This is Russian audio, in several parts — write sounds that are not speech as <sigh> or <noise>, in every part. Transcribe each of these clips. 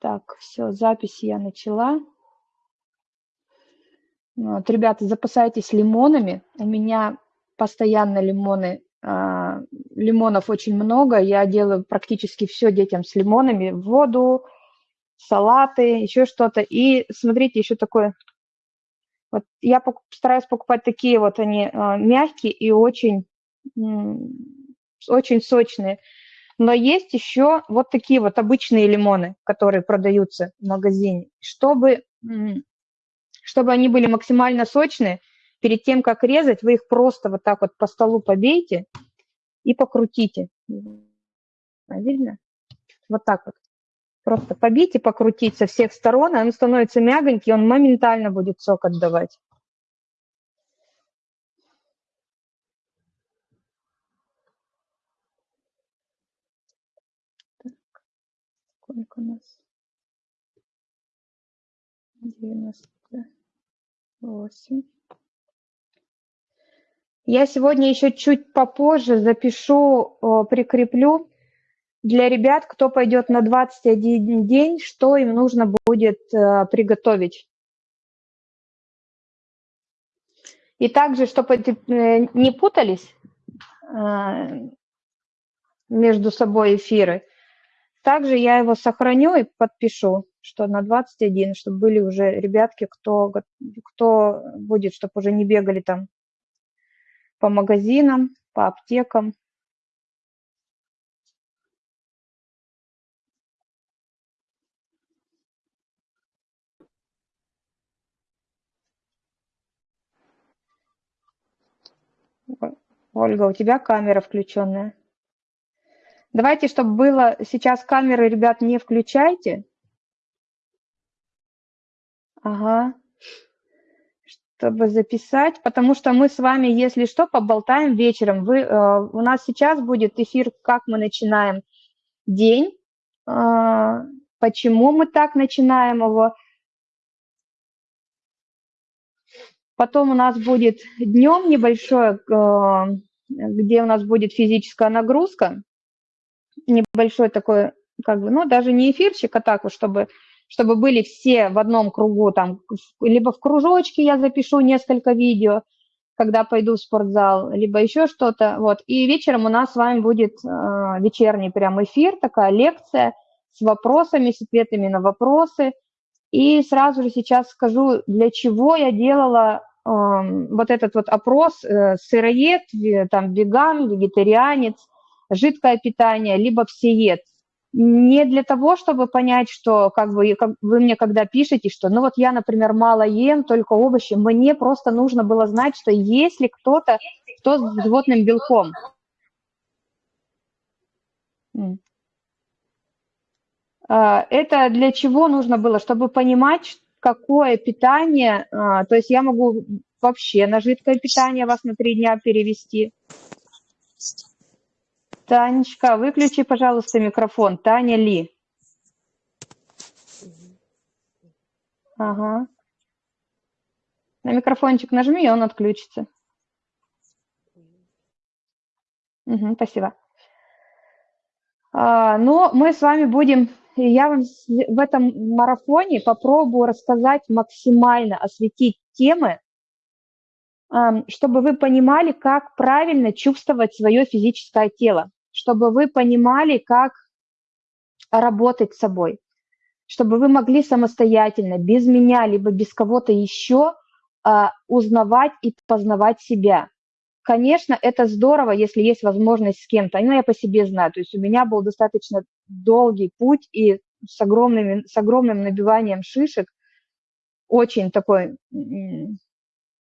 Так, все, запись я начала. Вот, ребята, запасайтесь лимонами. У меня постоянно лимоны, э, лимонов очень много. Я делаю практически все детям с лимонами. Воду, салаты, еще что-то. И смотрите, еще такое. Вот я стараюсь покупать такие вот они э, мягкие и очень, очень сочные. Но есть еще вот такие вот обычные лимоны, которые продаются в магазине. Чтобы, чтобы они были максимально сочные, перед тем, как резать, вы их просто вот так вот по столу побейте и покрутите. Видно? Вот так вот. Просто побить и покрутить со всех сторон, он становится мягонький, он моментально будет сок отдавать. Сколько нас? 98. Я сегодня еще чуть попозже запишу, прикреплю для ребят, кто пойдет на 21 день, что им нужно будет э, приготовить. И также, чтобы э, не путались э, между собой эфиры, также я его сохраню и подпишу, что на 21, чтобы были уже ребятки, кто, кто будет, чтобы уже не бегали там по магазинам, по аптекам. Ольга, у тебя камера включенная. Давайте, чтобы было сейчас камеры, ребят, не включайте. Ага. Чтобы записать, потому что мы с вами, если что, поболтаем вечером. Вы, э, у нас сейчас будет эфир, как мы начинаем день, э, почему мы так начинаем его. Потом у нас будет днем небольшое, э, где у нас будет физическая нагрузка небольшой такой, как бы, ну, даже не эфирчик, а так вот, чтобы, чтобы были все в одном кругу, там, либо в кружочке я запишу несколько видео, когда пойду в спортзал, либо еще что-то, вот. И вечером у нас с вами будет э, вечерний прям эфир, такая лекция с вопросами, с ответами на вопросы. И сразу же сейчас скажу, для чего я делала э, вот этот вот опрос э, сыроед, там, веган, вегетарианец, жидкое питание, либо всеед. Не для того, чтобы понять, что как бы как вы мне когда пишете, что ну вот я, например, мало ем, только овощи, мне просто нужно было знать, что есть ли кто-то, кто с животным белком. А, это для чего нужно было? Чтобы понимать, какое питание, а, то есть я могу вообще на жидкое питание вас на три дня перевести. Танечка, выключи, пожалуйста, микрофон. Таня Ли. Ага. На микрофончик нажми, и он отключится. Угу, спасибо. А, но мы с вами будем, я вам в этом марафоне попробую рассказать максимально, осветить темы, чтобы вы понимали, как правильно чувствовать свое физическое тело чтобы вы понимали, как работать с собой, чтобы вы могли самостоятельно, без меня, либо без кого-то еще а, узнавать и познавать себя. Конечно, это здорово, если есть возможность с кем-то. Ну, я по себе знаю. То есть у меня был достаточно долгий путь и с, огромными, с огромным набиванием шишек, очень такой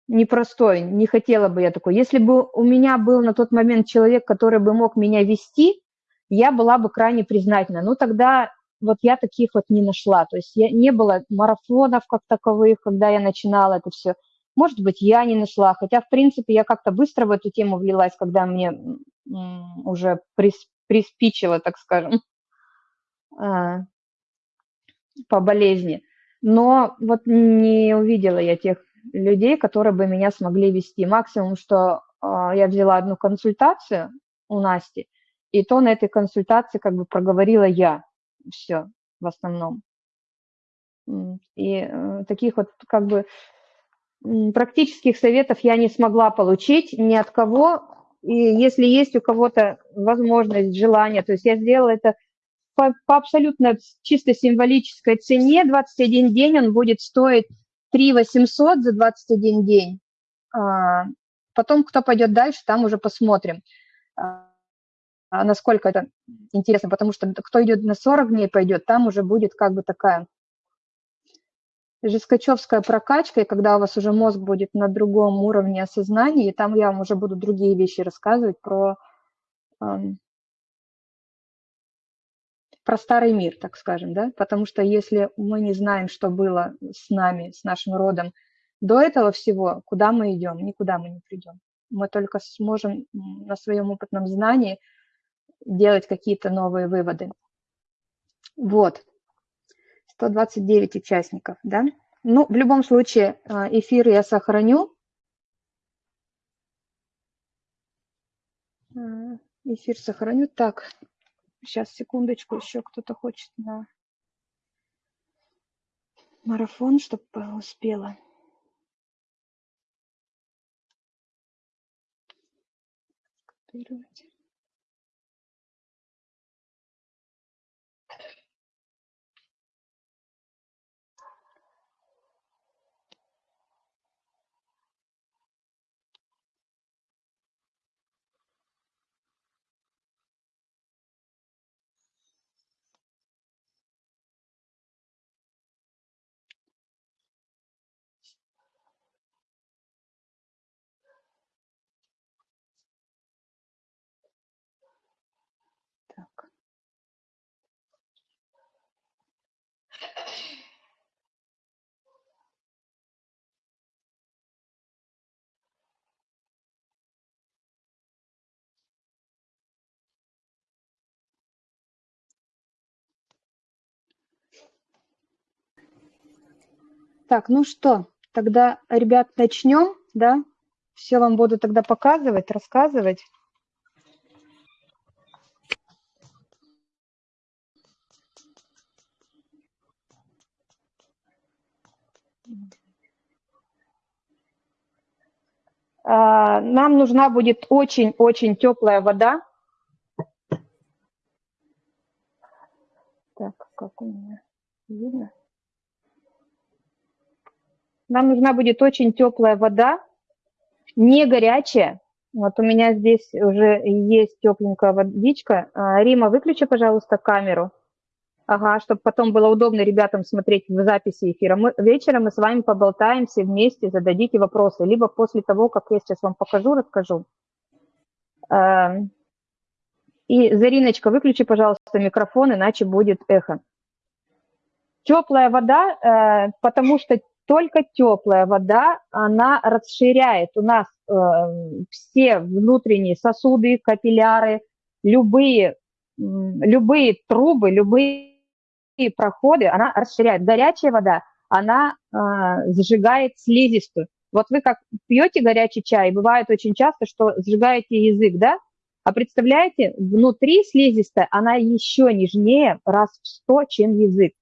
непростой, не хотела бы я такой. Если бы у меня был на тот момент человек, который бы мог меня вести, я была бы крайне признательна. Но тогда вот я таких вот не нашла. То есть я, не было марафонов как таковых, когда я начинала это все. Может быть, я не нашла. Хотя, в принципе, я как-то быстро в эту тему влилась, когда мне уже прис, приспичило, так скажем, а, по болезни. Но вот не увидела я тех людей, которые бы меня смогли вести. Максимум, что э, я взяла одну консультацию у Насти, и то на этой консультации как бы проговорила я все в основном. И э, таких вот как бы практических советов я не смогла получить ни от кого. И если есть у кого-то возможность, желание, то есть я сделала это по, по абсолютно чисто символической цене. 21 день он будет стоить 3 800 за 21 день. А, потом, кто пойдет дальше, там уже посмотрим, а, насколько это интересно, потому что кто идет на 40 дней пойдет, там уже будет как бы такая жескачевская прокачка, и когда у вас уже мозг будет на другом уровне осознания, и там я вам уже буду другие вещи рассказывать про, про старый мир, так скажем, да, потому что если мы не знаем, что было с нами, с нашим родом до этого всего, куда мы идем, никуда мы не придем. Мы только сможем на своем опытном знании делать какие-то новые выводы. Вот. 129 участников, да? Ну, в любом случае, а, эфир я сохраню. А, эфир сохраню. Так, сейчас, секундочку, еще кто-то хочет на марафон, чтобы успела. Копировать. Так, ну что, тогда, ребят, начнем, да? Все вам буду тогда показывать, рассказывать. А, нам нужна будет очень-очень теплая вода. Так, как у меня видно? Нам нужна будет очень теплая вода, не горячая. Вот у меня здесь уже есть тепленькая водичка. А, Рима, выключи, пожалуйста, камеру. Ага, чтобы потом было удобно ребятам смотреть в записи эфира. Мы, вечером мы с вами поболтаем все вместе, зададите вопросы. Либо после того, как я сейчас вам покажу, расскажу. А, и, Зариночка, выключи, пожалуйста, микрофон, иначе будет эхо. Теплая вода, э, потому что только теплая вода, она расширяет у нас э, все внутренние сосуды, капилляры, любые, любые трубы, любые проходы, она расширяет. Горячая вода, она э, сжигает слизистую. Вот вы как пьете горячий чай, бывает очень часто, что сжигаете язык, да? А представляете, внутри слизистая, она еще нежнее раз в сто, чем язык.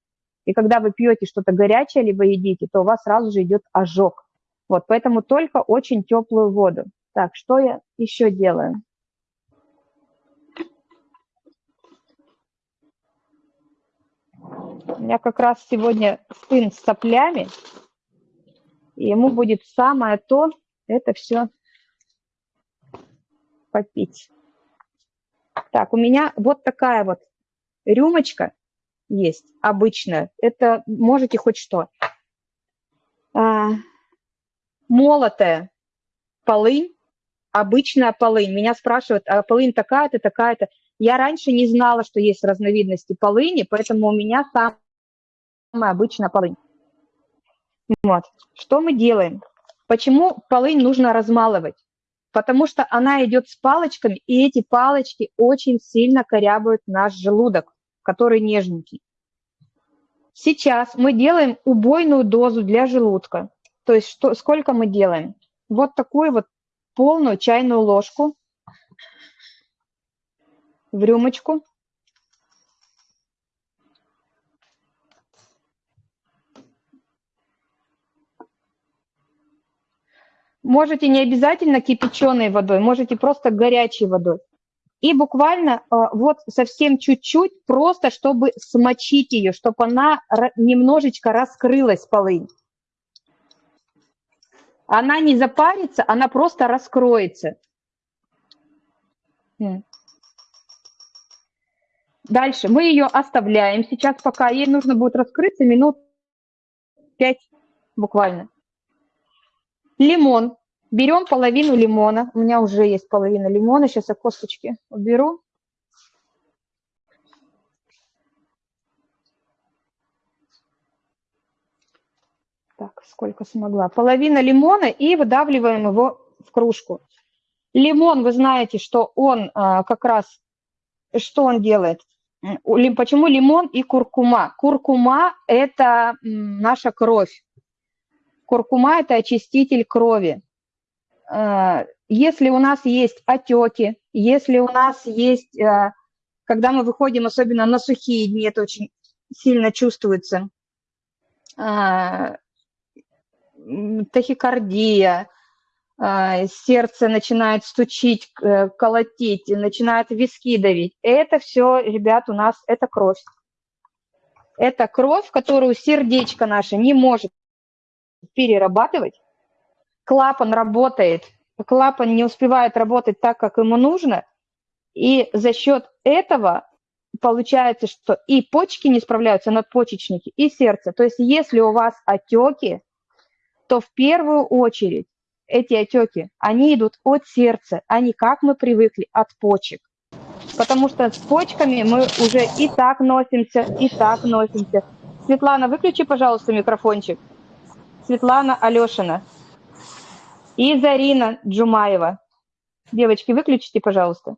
И когда вы пьете что-то горячее, либо едите, то у вас сразу же идет ожог. Вот, поэтому только очень теплую воду. Так, что я еще делаю? У меня как раз сегодня сын с соплями, и ему будет самое то это все попить. Так, у меня вот такая вот рюмочка есть обычная. Это можете хоть что. А, молотая полынь, обычная полынь. Меня спрашивают, а полынь такая-то, такая-то. Я раньше не знала, что есть разновидности полыни, поэтому у меня самая обычная полынь. Вот. Что мы делаем? Почему полынь нужно размалывать? Потому что она идет с палочками, и эти палочки очень сильно корябают наш желудок который нежненький. Сейчас мы делаем убойную дозу для желудка. То есть что, сколько мы делаем? Вот такую вот полную чайную ложку в рюмочку. Можете не обязательно кипяченой водой, можете просто горячей водой. И буквально э, вот совсем чуть-чуть, просто чтобы смочить ее, чтобы она немножечко раскрылась, полынь. Она не запарится, она просто раскроется. Дальше мы ее оставляем сейчас, пока ей нужно будет раскрыться минут 5 буквально. Лимон. Берем половину лимона. У меня уже есть половина лимона. Сейчас я косточки уберу. Так, сколько смогла. Половина лимона и выдавливаем его в кружку. Лимон, вы знаете, что он а, как раз, что он делает? Почему лимон и куркума? Куркума – это наша кровь. Куркума – это очиститель крови. А, если у нас есть отеки, если у нас есть, а, когда мы выходим, особенно на сухие дни, это очень сильно чувствуется, тахикардия, а, сердце начинает стучить, э, колотить, начинает виски давить. Это все, ребят, у нас это кровь. Это кровь, которую сердечко наше не может перерабатывать. Клапан работает, клапан не успевает работать так, как ему нужно, и за счет этого получается, что и почки не справляются, надпочечники, и сердце. То есть если у вас отеки, то в первую очередь эти отеки, они идут от сердца, а не как мы привыкли, от почек. Потому что с почками мы уже и так носимся, и так носимся. Светлана, выключи, пожалуйста, микрофончик. Светлана Алешина. И Зарина Джумаева. Девочки, выключите, пожалуйста.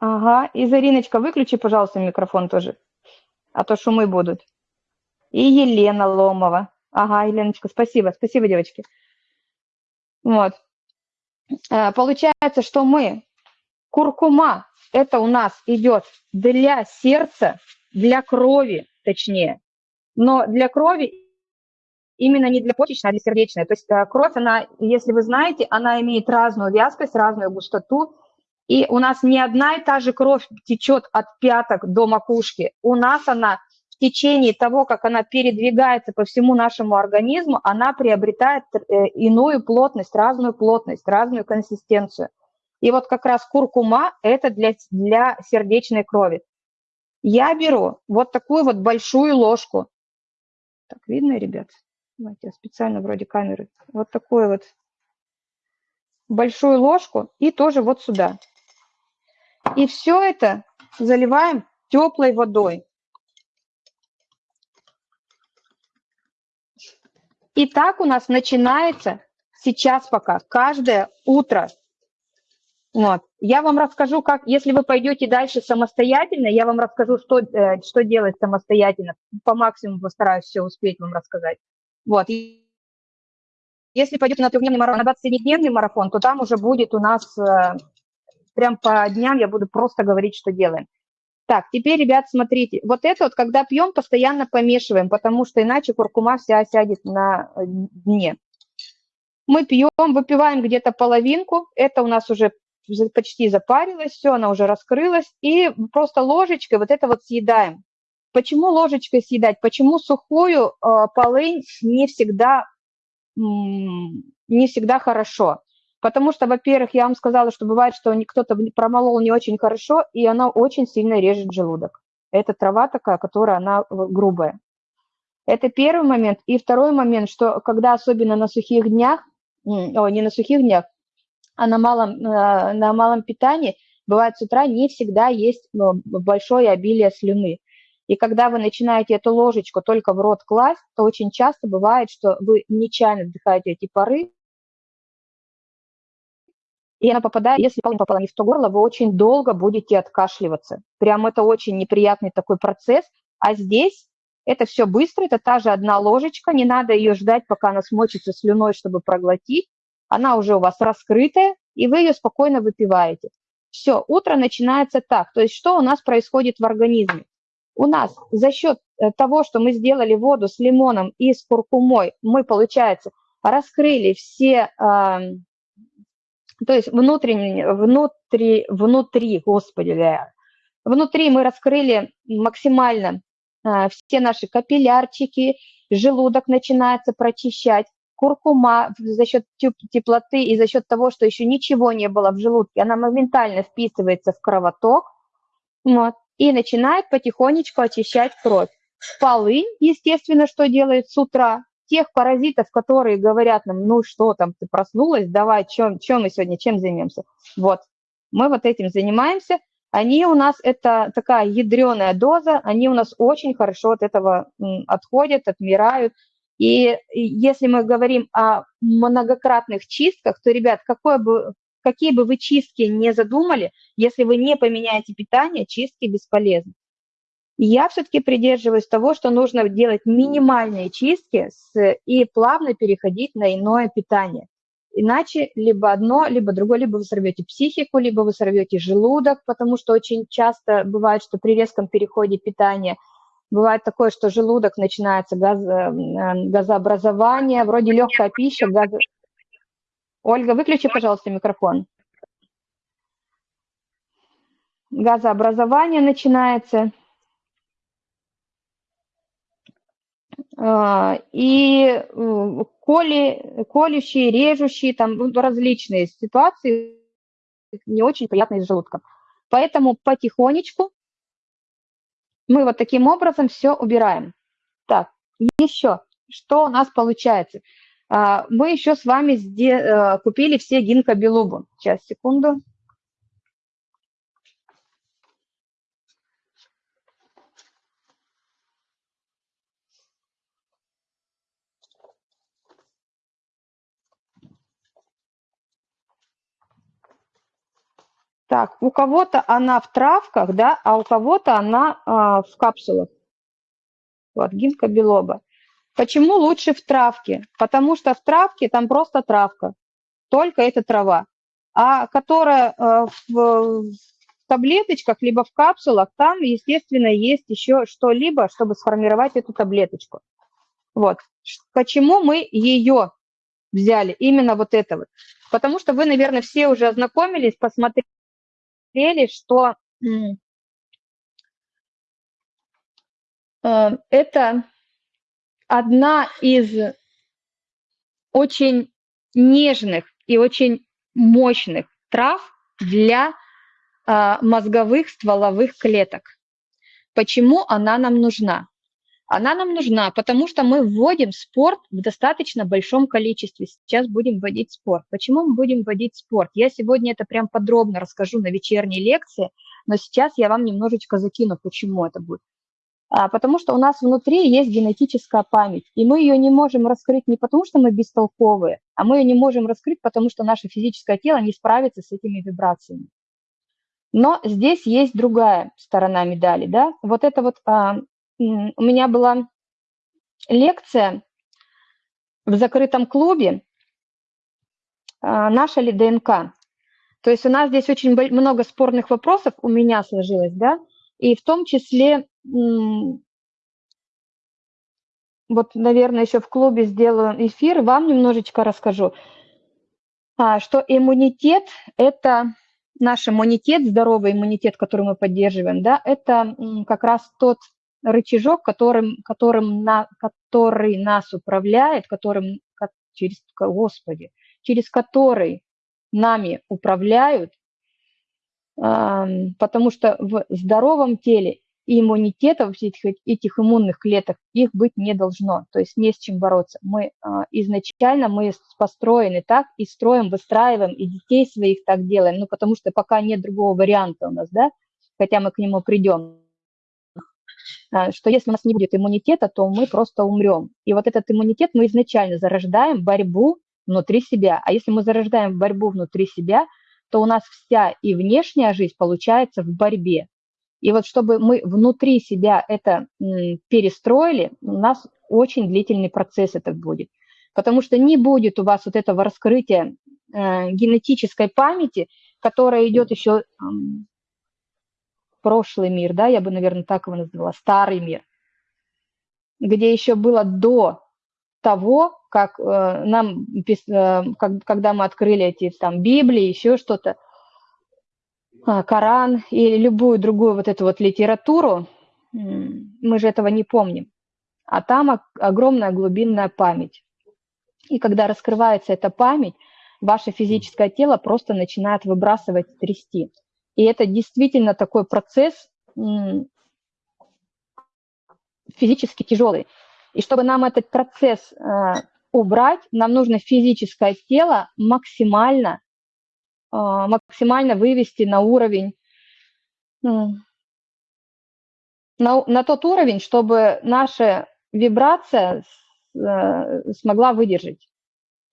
Ага, и Зариночка, выключи, пожалуйста, микрофон тоже, а то шумы будут. И Елена Ломова. Ага, Еленочка, спасибо, спасибо, девочки. Вот. Э, получается, что мы, куркума, это у нас идет для сердца, для крови, точнее. Но для крови именно не для почечной, а для сердечной. То есть э, кровь, она, если вы знаете, она имеет разную вязкость, разную густоту. И у нас не одна и та же кровь течет от пяток до макушки. У нас она течение того, как она передвигается по всему нашему организму, она приобретает э, иную плотность, разную плотность, разную консистенцию. И вот как раз куркума – это для, для сердечной крови. Я беру вот такую вот большую ложку. Так, видно, ребят? Давайте специально вроде камеры. Вот такую вот большую ложку и тоже вот сюда. И все это заливаем теплой водой. И так у нас начинается сейчас пока, каждое утро. Вот. Я вам расскажу, как, если вы пойдете дальше самостоятельно, я вам расскажу, что, э, что делать самостоятельно. По максимуму постараюсь все успеть вам рассказать. Вот. Если пойдете на трехдневный марафон, на 27-дневный марафон, то там уже будет у нас э, прям по дням я буду просто говорить, что делаем. Так, теперь, ребят, смотрите, вот это вот, когда пьем, постоянно помешиваем, потому что иначе куркума вся сядет на э, дне. Мы пьем, выпиваем где-то половинку, это у нас уже почти запарилось, все, она уже раскрылась, и просто ложечкой вот это вот съедаем. Почему ложечкой съедать? Почему сухую э, полынь не всегда, не всегда хорошо? Потому что, во-первых, я вам сказала, что бывает, что кто-то промолол не очень хорошо, и она очень сильно режет желудок. Это трава такая, которая она грубая. Это первый момент. И второй момент, что когда особенно на сухих днях, о, не на сухих днях, а на малом, на, на малом питании, бывает с утра не всегда есть большое обилие слюны. И когда вы начинаете эту ложечку только в рот класть, то очень часто бывает, что вы нечаянно вдыхаете эти пары, и она попадает, если попала не в то горло, вы очень долго будете откашливаться. Прям это очень неприятный такой процесс. А здесь это все быстро, это та же одна ложечка, не надо ее ждать, пока она смочится слюной, чтобы проглотить. Она уже у вас раскрытая, и вы ее спокойно выпиваете. Все, утро начинается так. То есть что у нас происходит в организме? У нас за счет э, того, что мы сделали воду с лимоном и с куркумой, мы, получается, раскрыли все, то есть внутренне, внутри, внутри, господи, внутри мы раскрыли максимально все наши капиллярчики, желудок начинается прочищать, куркума за счет теплоты и за счет того, что еще ничего не было в желудке, она моментально вписывается в кровоток. Вот, и начинает потихонечку очищать кровь. Полынь, естественно, что делает с утра? Тех паразитов, которые говорят нам, ну что там, ты проснулась, давай, чем, чем мы сегодня, чем займемся? Вот, мы вот этим занимаемся. Они у нас, это такая ядреная доза, они у нас очень хорошо от этого отходят, отмирают. И если мы говорим о многократных чистках, то, ребят, какое бы, какие бы вы чистки не задумали, если вы не поменяете питание, чистки бесполезны. Я все-таки придерживаюсь того, что нужно делать минимальные чистки с, и плавно переходить на иное питание. Иначе либо одно, либо другое, либо вы сорвете психику, либо вы сорвете желудок, потому что очень часто бывает, что при резком переходе питания – Бывает такое, что желудок начинается газ, э, газообразование, вроде легкая пища, газ... Ольга, выключи, пожалуйста, микрофон. Газообразование начинается. А, и э, коли, колющие, режущие, там ну, различные ситуации не очень приятные с желудком. Поэтому потихонечку мы вот таким образом все убираем. Так, еще, что у нас получается? А, мы еще с вами э, купили все гинкобелубу. Сейчас, секунду. Так, у кого-то она в травках, да, а у кого-то она а, в капсулах. Вот, гинка белоба. Почему лучше в травке? Потому что в травке там просто травка, только это трава. А которая а, в, таблеточках, либо в капсулах, там, естественно, есть еще что-либо, чтобы сформировать эту таблеточку. Вот. Почему мы ее взяли, именно вот это вот? Потому что вы, наверное, все уже ознакомились, посмотрели, смотрели, что э, это одна из очень нежных и очень мощных трав для э, мозговых стволовых клеток. Почему она нам нужна? Она нам нужна, потому что мы вводим спорт в достаточно большом количестве. Сейчас будем вводить спорт. Почему мы будем вводить спорт? Я сегодня это прям подробно расскажу на вечерней лекции, но сейчас я вам немножечко закину, почему это будет. А, потому что у нас внутри есть генетическая память, и мы ее не можем раскрыть не потому, что мы бестолковые, а мы ее не можем раскрыть, потому что наше физическое тело не справится с этими вибрациями. Но здесь есть другая сторона медали, да, вот это вот а, у меня была лекция в закрытом клубе а, «Наша ли ДНК?». То есть у нас здесь очень много спорных вопросов у меня сложилось, да, и в том числе, вот, наверное, еще в клубе сделаю эфир, вам немножечко расскажу, а, что иммунитет – это наш иммунитет, здоровый иммунитет, который мы поддерживаем, да, это как раз тот рычажок, которым, которым на, который нас управляет, которым, через, Господи, через который нами управляют, потому что в здоровом теле иммунитета этих, этих иммунных клеток их быть не должно, то есть не с чем бороться. Мы а, изначально мы построены так и строим, выстраиваем, и детей своих так делаем, ну потому что пока нет другого варианта у нас, да, хотя мы к нему придем. А, что если у нас не будет иммунитета, то мы просто умрем. И вот этот иммунитет мы изначально зарождаем борьбу внутри себя. А если мы зарождаем борьбу внутри себя, то у нас вся и внешняя жизнь получается в борьбе. И вот чтобы мы внутри себя это перестроили, у нас очень длительный процесс это будет. Потому что не будет у вас вот этого раскрытия э, генетической памяти, которая идет еще прошлый мир, да, я бы, наверное, так его назвала, старый мир, где еще было до того, как э, нам, э, как, когда мы открыли эти там Библии, еще что-то, Коран или любую другую вот эту вот литературу, мы же этого не помним. А там огромная глубинная память. И когда раскрывается эта память, ваше физическое тело просто начинает выбрасывать, трясти. И это действительно такой процесс физически тяжелый. И чтобы нам этот процесс э, убрать, нам нужно физическое тело максимально, максимально вывести на уровень, э, на, на тот уровень, чтобы наша вибрация э, смогла выдержать.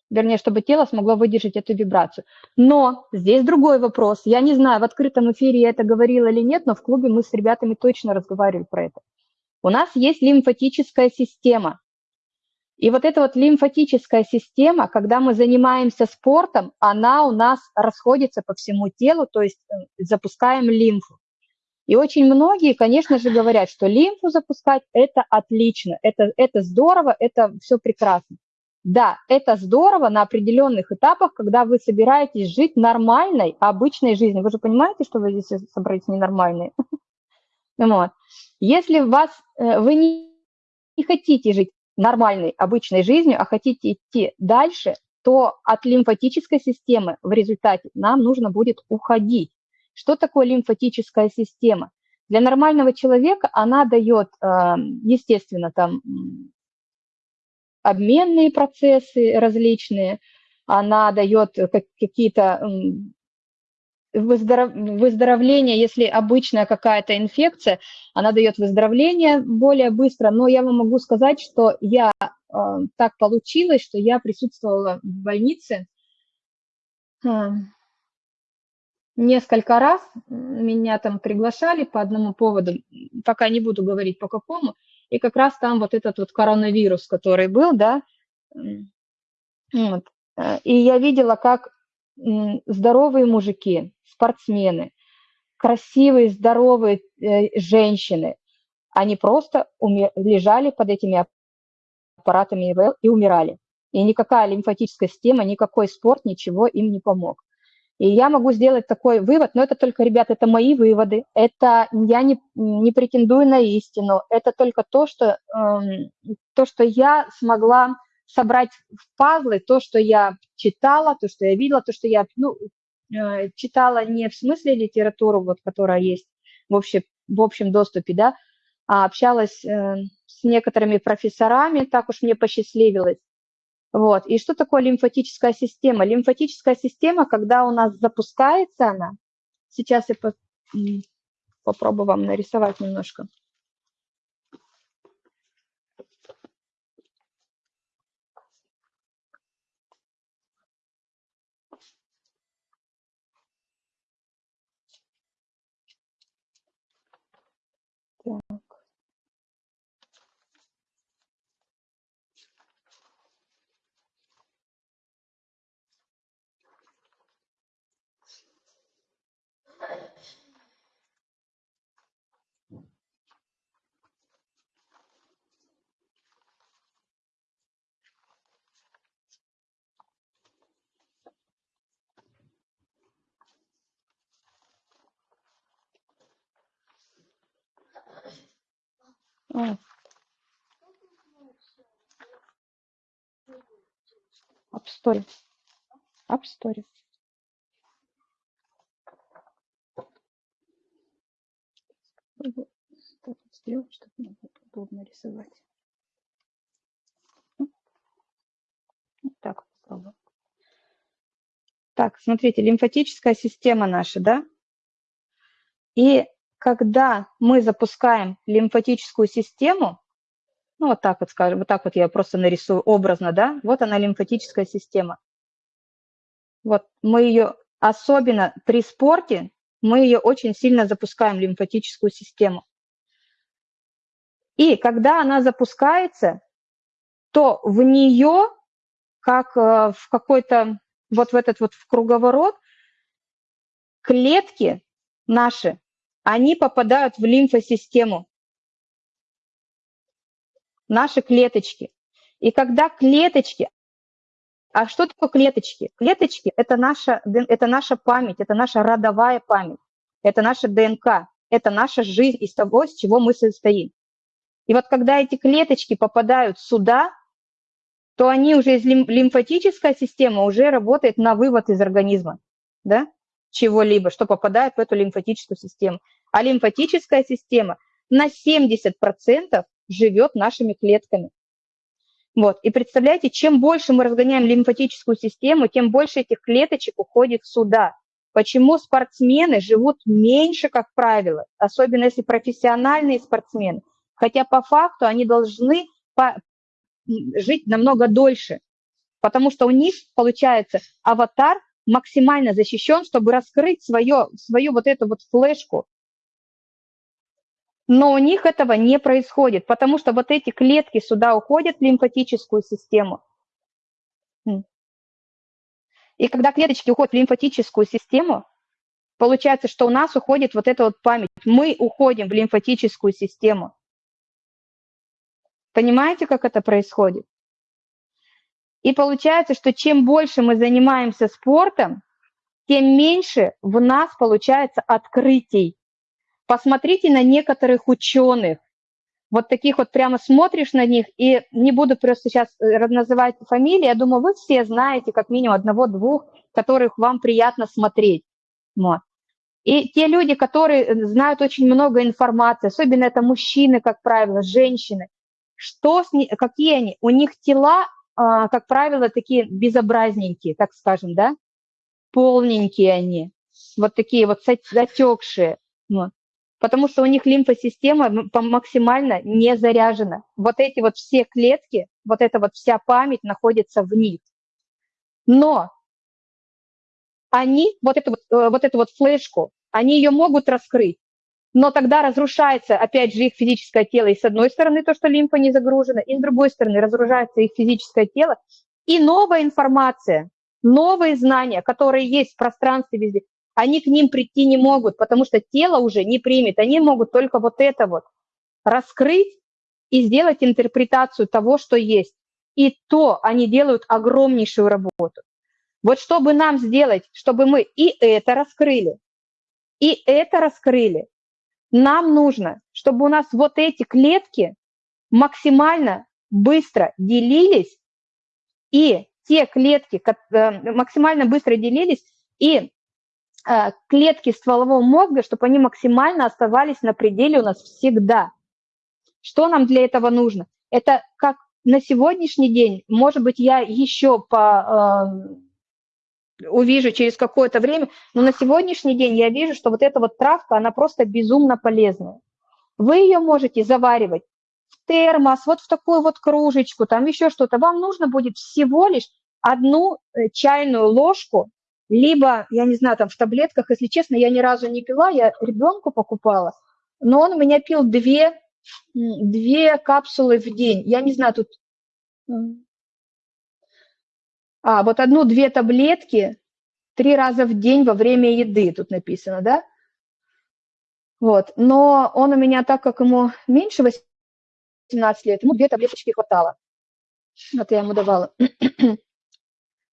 Вернее, чтобы тело смогло выдержать эту вибрацию. Но здесь другой вопрос. Я не знаю, в открытом эфире я это говорила или нет, но в клубе мы с ребятами точно разговаривали про это. У нас есть лимфатическая система. И вот эта вот лимфатическая система, когда мы занимаемся спортом, она у нас расходится по всему телу, то есть э, запускаем лимфу. И очень многие, конечно же, говорят, что лимфу запускать – это отлично, это, это здорово, это все прекрасно. Да, это здорово на определенных этапах, когда вы собираетесь жить нормальной, обычной жизнью. Вы же понимаете, что вы здесь собрались ненормальные? <laughs> Вот. Если вас, э, вы не, не хотите жить нормальной, обычной жизнью, а хотите идти дальше, то от лимфатической системы в результате нам нужно будет уходить. Что такое лимфатическая система? Для нормального человека она дает, э, естественно, там обменные процессы различные, она дает какие-то выздоровление, если обычная какая-то инфекция, она дает выздоровление более быстро, но я вам могу сказать, что я э, так получилось, что я присутствовала в больнице э, несколько раз, меня там приглашали по одному поводу, пока не буду говорить по какому, и как раз там вот этот вот коронавирус, который был, да, вот. Э, и я видела, как здоровые мужики, спортсмены, красивые, здоровые э, женщины, они просто умер, лежали под этими аппаратами ИВЛ и умирали. И никакая лимфатическая система, никакой спорт, ничего им не помог. И я могу сделать такой вывод, но это только, ребята, это мои выводы, это я не, не претендую на истину, это только то, что, э, то, что я смогла собрать в пазлы то, что я читала, то, что я видела, то, что я ну, э, читала не в смысле литературу, вот, которая есть в общем, в общем доступе, да, а общалась э, с некоторыми профессорами, так уж мне посчастливилось. Вот. И что такое лимфатическая система? Лимфатическая система, когда у нас запускается она, сейчас я по, попробую вам нарисовать немножко. Так. А. App Store. App Store. Сделать, чтобы мне было удобно рисовать. Вот так попробуем. Так, смотрите, лимфатическая система наша, да? И когда мы запускаем лимфатическую систему, ну вот так вот скажем, вот так вот я просто нарисую образно, да, вот она лимфатическая система. Вот мы ее, особенно при спорте, мы ее очень сильно запускаем, лимфатическую систему. И когда она запускается, то в нее, как э, в какой-то, вот в этот вот в круговорот, клетки наши они попадают в лимфосистему, наши клеточки. И когда клеточки, а что такое клеточки? Клеточки – это наша, это наша память, это наша родовая память, это наша ДНК, это наша жизнь из того, с чего мы состоим. И вот когда эти клеточки попадают сюда, то они уже из лимфатическая система уже работает на вывод из организма, да, чего-либо, что попадает в эту лимфатическую систему. А лимфатическая система на 70% живет нашими клетками. Вот. И представляете, чем больше мы разгоняем лимфатическую систему, тем больше этих клеточек уходит сюда. Почему спортсмены живут меньше, как правило, особенно если профессиональные спортсмены. Хотя по факту они должны по жить намного дольше, потому что у них, получается, аватар максимально защищен, чтобы раскрыть свое, свою вот эту вот флешку. Но у них этого не происходит, потому что вот эти клетки сюда уходят в лимфатическую систему. И когда клеточки уходят в лимфатическую систему, получается, что у нас уходит вот эта вот память. Мы уходим в лимфатическую систему. Понимаете, как это происходит? И получается, что чем больше мы занимаемся спортом, тем меньше в нас получается открытий. Посмотрите на некоторых ученых. Вот таких вот прямо смотришь на них, и не буду просто сейчас э, называть фамилии, я думаю, вы все знаете как минимум одного-двух, которых вам приятно смотреть. Вот. И те люди, которые э, знают очень много информации, особенно это мужчины, как правило, женщины, что с ней, какие они? У них тела, как правило, такие безобразненькие, так скажем, да? Полненькие они, вот такие вот затекшие. Вот. Потому что у них лимфосистема максимально не заряжена. Вот эти вот все клетки, вот эта вот вся память находится в них. Но они, вот эту вот, э, вот эту вот флешку, они ее могут раскрыть, но тогда разрушается, опять же, их физическое тело. И с одной стороны то, что лимфа не загружена, и с другой стороны разрушается их физическое тело. И новая информация, новые знания, которые есть в пространстве везде, они к ним прийти не могут, потому что тело уже не примет. Они могут только вот это вот раскрыть и сделать интерпретацию того, что есть. И то они делают огромнейшую работу. Вот чтобы нам сделать, чтобы мы и это раскрыли, и это раскрыли, нам нужно, чтобы у нас вот эти клетки максимально быстро делились, и те клетки э, максимально быстро делились, и э, клетки стволового мозга, чтобы они максимально оставались на пределе у нас всегда. Что нам для этого нужно? Это как на сегодняшний день, может быть, я еще по э, увижу через какое-то время, но на сегодняшний день я вижу, что вот эта вот травка, она просто безумно полезная. Вы ее можете заваривать в термос, вот в такую вот кружечку, там еще что-то. Вам нужно будет всего лишь одну э, чайную ложку, либо, я не знаю, там в таблетках, если честно, я ни разу не пила, я ребенку покупала, но он у меня пил две, две капсулы в день. Я не знаю, тут а, вот одну-две таблетки три раза в день во время еды, тут написано, да? Вот, но он у меня, так как ему меньше 18 лет, ему две таблеточки хватало. Вот я ему давала. <clears throat>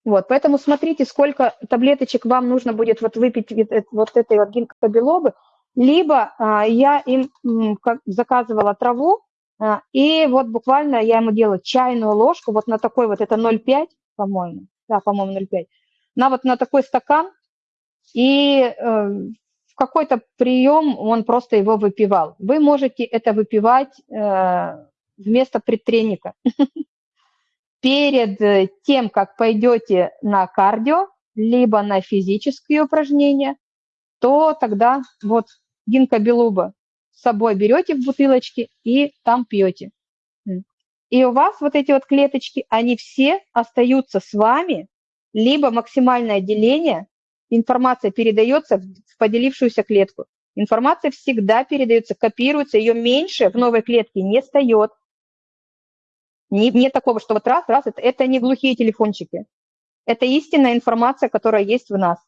Вот, поэтому смотрите, сколько таблеточек вам нужно будет вот выпить вот этой вот гинкобелобы. Либо а, я им как, заказывала траву, а, и вот буквально я ему делаю чайную ложку, вот на такой вот, это 0,5, по-моему, да, по-моему, 0,5, на вот на такой стакан, и э, в какой-то прием он просто его выпивал. Вы можете это выпивать э, вместо предтреника. <laughs> Перед тем, как пойдете на кардио, либо на физические упражнения, то тогда вот гинка белуба с собой берете в бутылочке и там пьете. И у вас вот эти вот клеточки, они все остаются с вами, либо максимальное деление, информация передается в поделившуюся клетку. Информация всегда передается, копируется, ее меньше в новой клетке не встает. Не, нет такого, что вот раз, раз, это, это не глухие телефончики. Это истинная информация, которая есть в нас.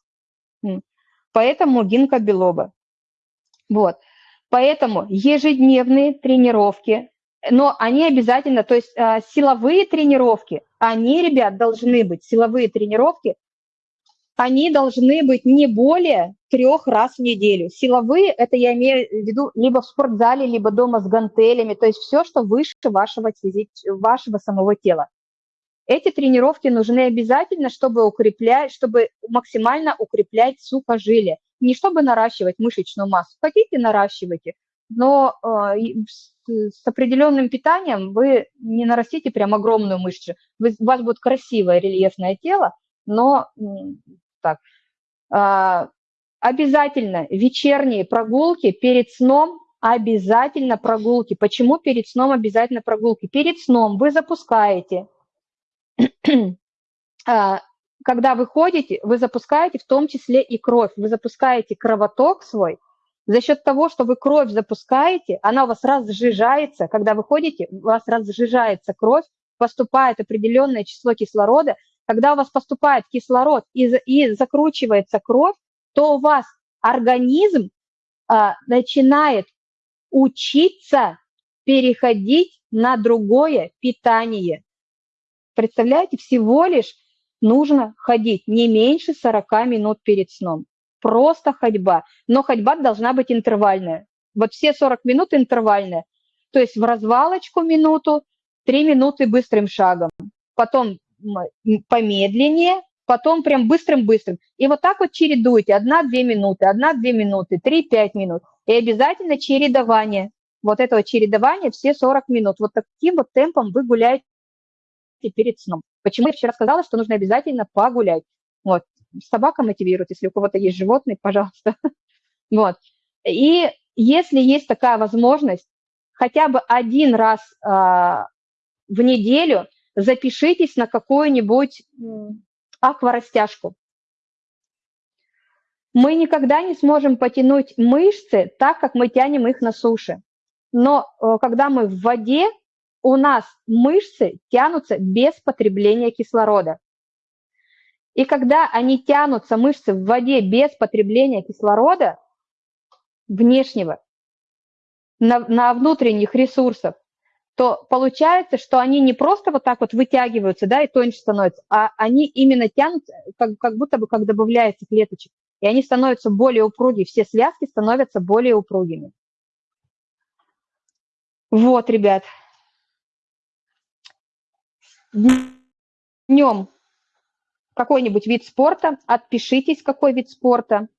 Поэтому гинка белоба. Вот. Поэтому ежедневные тренировки но они обязательно, то есть э, силовые тренировки, они, ребят, должны быть, силовые тренировки, они должны быть не более трех раз в неделю. Силовые, это я имею в виду либо в спортзале, либо дома с гантелями, то есть все, что выше вашего, вашего самого тела. Эти тренировки нужны обязательно, чтобы укреплять, чтобы максимально укреплять сухожилие. Не чтобы наращивать мышечную массу. Хотите, наращивайте, но э, с определенным питанием вы не нарастите прям огромную мышцу. У вас будет красивое рельефное тело, но так. Э, обязательно вечерние прогулки перед сном, обязательно прогулки. Почему перед сном обязательно прогулки? Перед сном вы запускаете, <clears throat> а, когда вы ходите, вы запускаете в том числе и кровь, вы запускаете кровоток свой, за счет того, что вы кровь запускаете, она у вас разжижается, когда вы ходите, у вас разжижается кровь, поступает определенное число кислорода, когда у вас поступает кислород и, и закручивается кровь, то у вас организм а, начинает учиться переходить на другое питание. Представляете, всего лишь нужно ходить не меньше 40 минут перед сном просто ходьба. Но ходьба должна быть интервальная. Вот все 40 минут интервальная. То есть в развалочку минуту, 3 минуты быстрым шагом. Потом помедленнее, потом прям быстрым-быстрым. И вот так вот чередуйте. Одна-две минуты, одна-две минуты, три-пять минут. И обязательно чередование. Вот этого чередования все 40 минут. Вот таким вот темпом вы гуляете перед сном. Почему я вчера сказала, что нужно обязательно погулять? Вот собака мотивирует, если у кого-то есть животные, <laughs> пожалуйста. Вот. И если есть такая возможность, хотя бы один раз а, в неделю запишитесь на какую-нибудь акварастяжку. Мы никогда не сможем потянуть мышцы так, как мы тянем их на суше. Но э, когда мы в воде, у нас мышцы тянутся без потребления кислорода. И когда они тянутся, мышцы в воде без потребления кислорода внешнего, на, на внутренних ресурсов, то получается, что они не просто вот так вот вытягиваются, да, и тоньше становятся, а они именно тянутся, как, как будто бы как добавляется клеточек, и они становятся более упругие, все связки становятся более упругими. Вот, ребят. Днем какой-нибудь вид спорта, отпишитесь, какой вид спорта.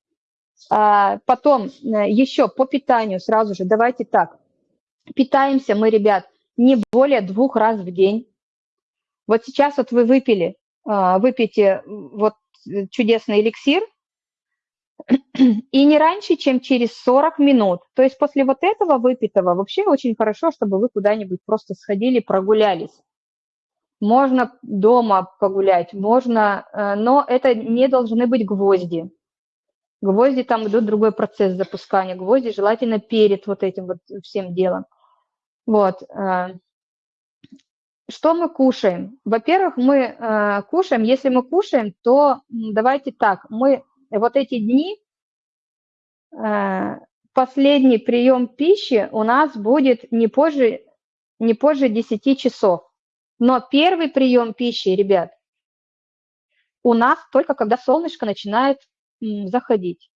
А, потом э, еще по питанию сразу же, давайте так. Питаемся мы, ребят, не более двух раз в день. Вот сейчас вот вы выпили, а, выпейте вот чудесный эликсир, и не раньше, чем через 40 минут. То есть после вот этого выпитого вообще очень хорошо, чтобы вы куда-нибудь просто сходили, прогулялись. Можно дома погулять, можно, э, но это не должны быть гвозди. Гвозди, там идут другой процесс запускания. Гвозди желательно перед вот этим вот всем делом. Вот. Э, что мы кушаем? Во-первых, мы э, кушаем, если мы кушаем, то давайте так, мы вот эти дни, последний прием пищи у нас будет не позже, не позже 10 часов. Но первый прием пищи, ребят, у нас только когда солнышко начинает заходить.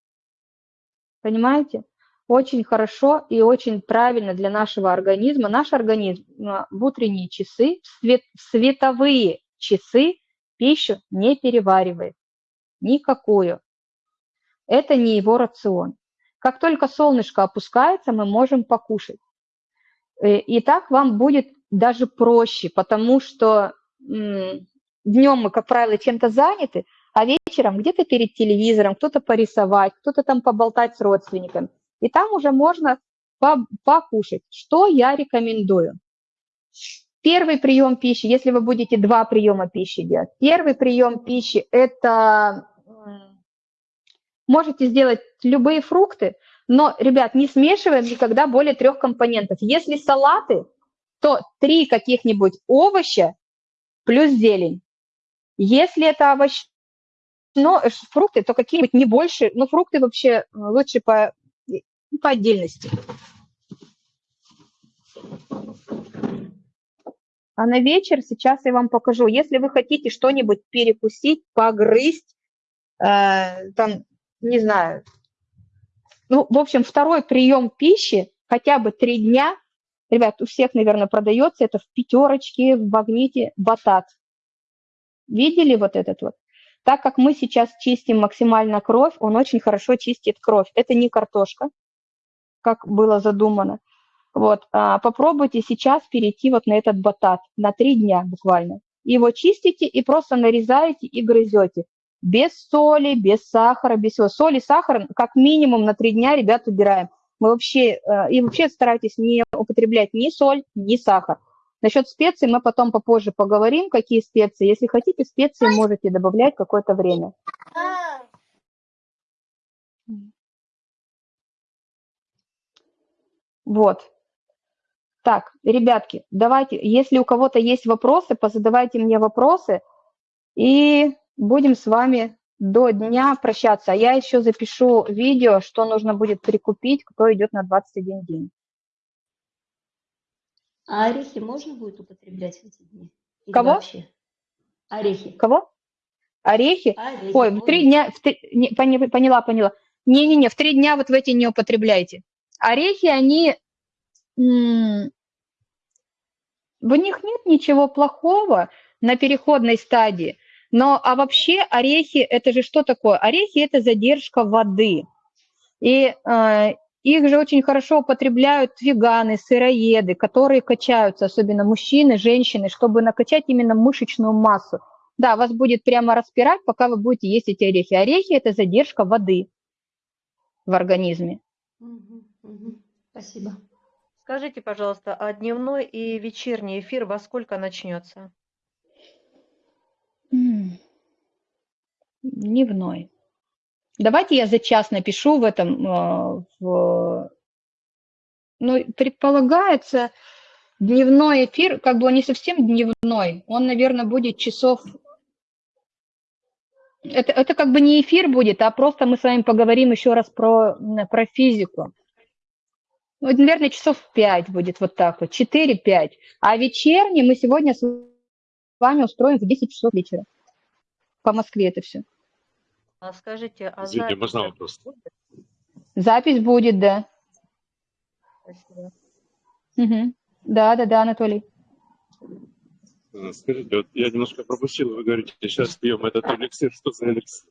Понимаете? Очень хорошо и очень правильно для нашего организма. Наш организм а, в утренние часы, в, свет, в световые часы пищу не переваривает. Никакую. Это не его рацион. Как только солнышко опускается, мы можем покушать. Э, и так вам будет даже проще, потому что днем мы, как правило, чем-то заняты, а вечером где-то перед телевизором, кто-то порисовать, кто-то там поболтать с родственниками. И там уже можно покушать. Что я рекомендую? Первый прием пищи, если вы будете два приема пищи делать, первый прием пищи – это можете сделать любые фрукты, но, ребят, не смешиваем никогда более трех компонентов. Если салаты, то три каких-нибудь овоща плюс зелень. Если это овощи, но фрукты, то какие-нибудь не больше, но фрукты вообще э, лучше по, по отдельности. А на вечер сейчас я вам покажу. Если вы хотите что-нибудь перекусить, погрызть, э, там, не знаю, ну, в общем, второй прием пищи хотя бы три дня, ребят, у всех, наверное, продается, это в пятерочке, в магните батат. Видели вот этот вот? Так как мы сейчас чистим максимально кровь, он очень хорошо чистит кровь. Это не картошка, как было задумано. Вот, а, попробуйте сейчас перейти вот на этот батат на три дня буквально. Его чистите и просто нарезаете и грызете. Без соли, без сахара, без всего. Соль и сахар как минимум на три дня, ребят, убираем. Мы вообще, э, и вообще старайтесь не употреблять ни соль, ни сахар. Насчет специй мы потом попозже поговорим, какие специи. Если хотите, специи можете добавлять какое-то время. Вот. Так, ребятки, давайте, если у кого-то есть вопросы, позадавайте мне вопросы, и будем с вами до дня прощаться. А я еще запишу видео, что нужно будет прикупить, кто идет на 21 день. А орехи можно будет употреблять в эти дни? Или Кого? Вообще? Орехи. Кого? Орехи? Орехи. Ой, в три дня, в три, не, поняла, поняла. Не-не-не, в три дня вот в эти не употребляйте. Орехи, они в них нет ничего плохого на переходной стадии. Но а вообще орехи, это же что такое? Орехи – это задержка воды. И э, их же очень хорошо употребляют веганы, сыроеды, которые качаются, особенно мужчины, женщины, чтобы накачать именно мышечную массу. Да, вас будет прямо распирать, пока вы будете есть эти орехи. Орехи – это задержка воды в организме. Спасибо. Скажите, пожалуйста, а дневной и вечерний эфир во сколько начнется? Дневной. Давайте я за час напишу в этом, э, в... ну, предполагается, дневной эфир, как бы он не совсем дневной, он, наверное, будет часов... Это, это как бы не эфир будет, а просто мы с вами поговорим еще раз про, про физику. Ну, наверное, часов 5 будет вот так вот, 4-5. А вечерний мы сегодня с вами устроим в 10 часов вечера. По Москве это все. А скажите, а Извините, запись можно вопрос? Будет? Запись будет, да. Спасибо. Угу. Да, да, да, Анатолий. Э, скажите, вот я немножко пропустил, вы говорите, сейчас пьем этот эликсир, что за эликсир?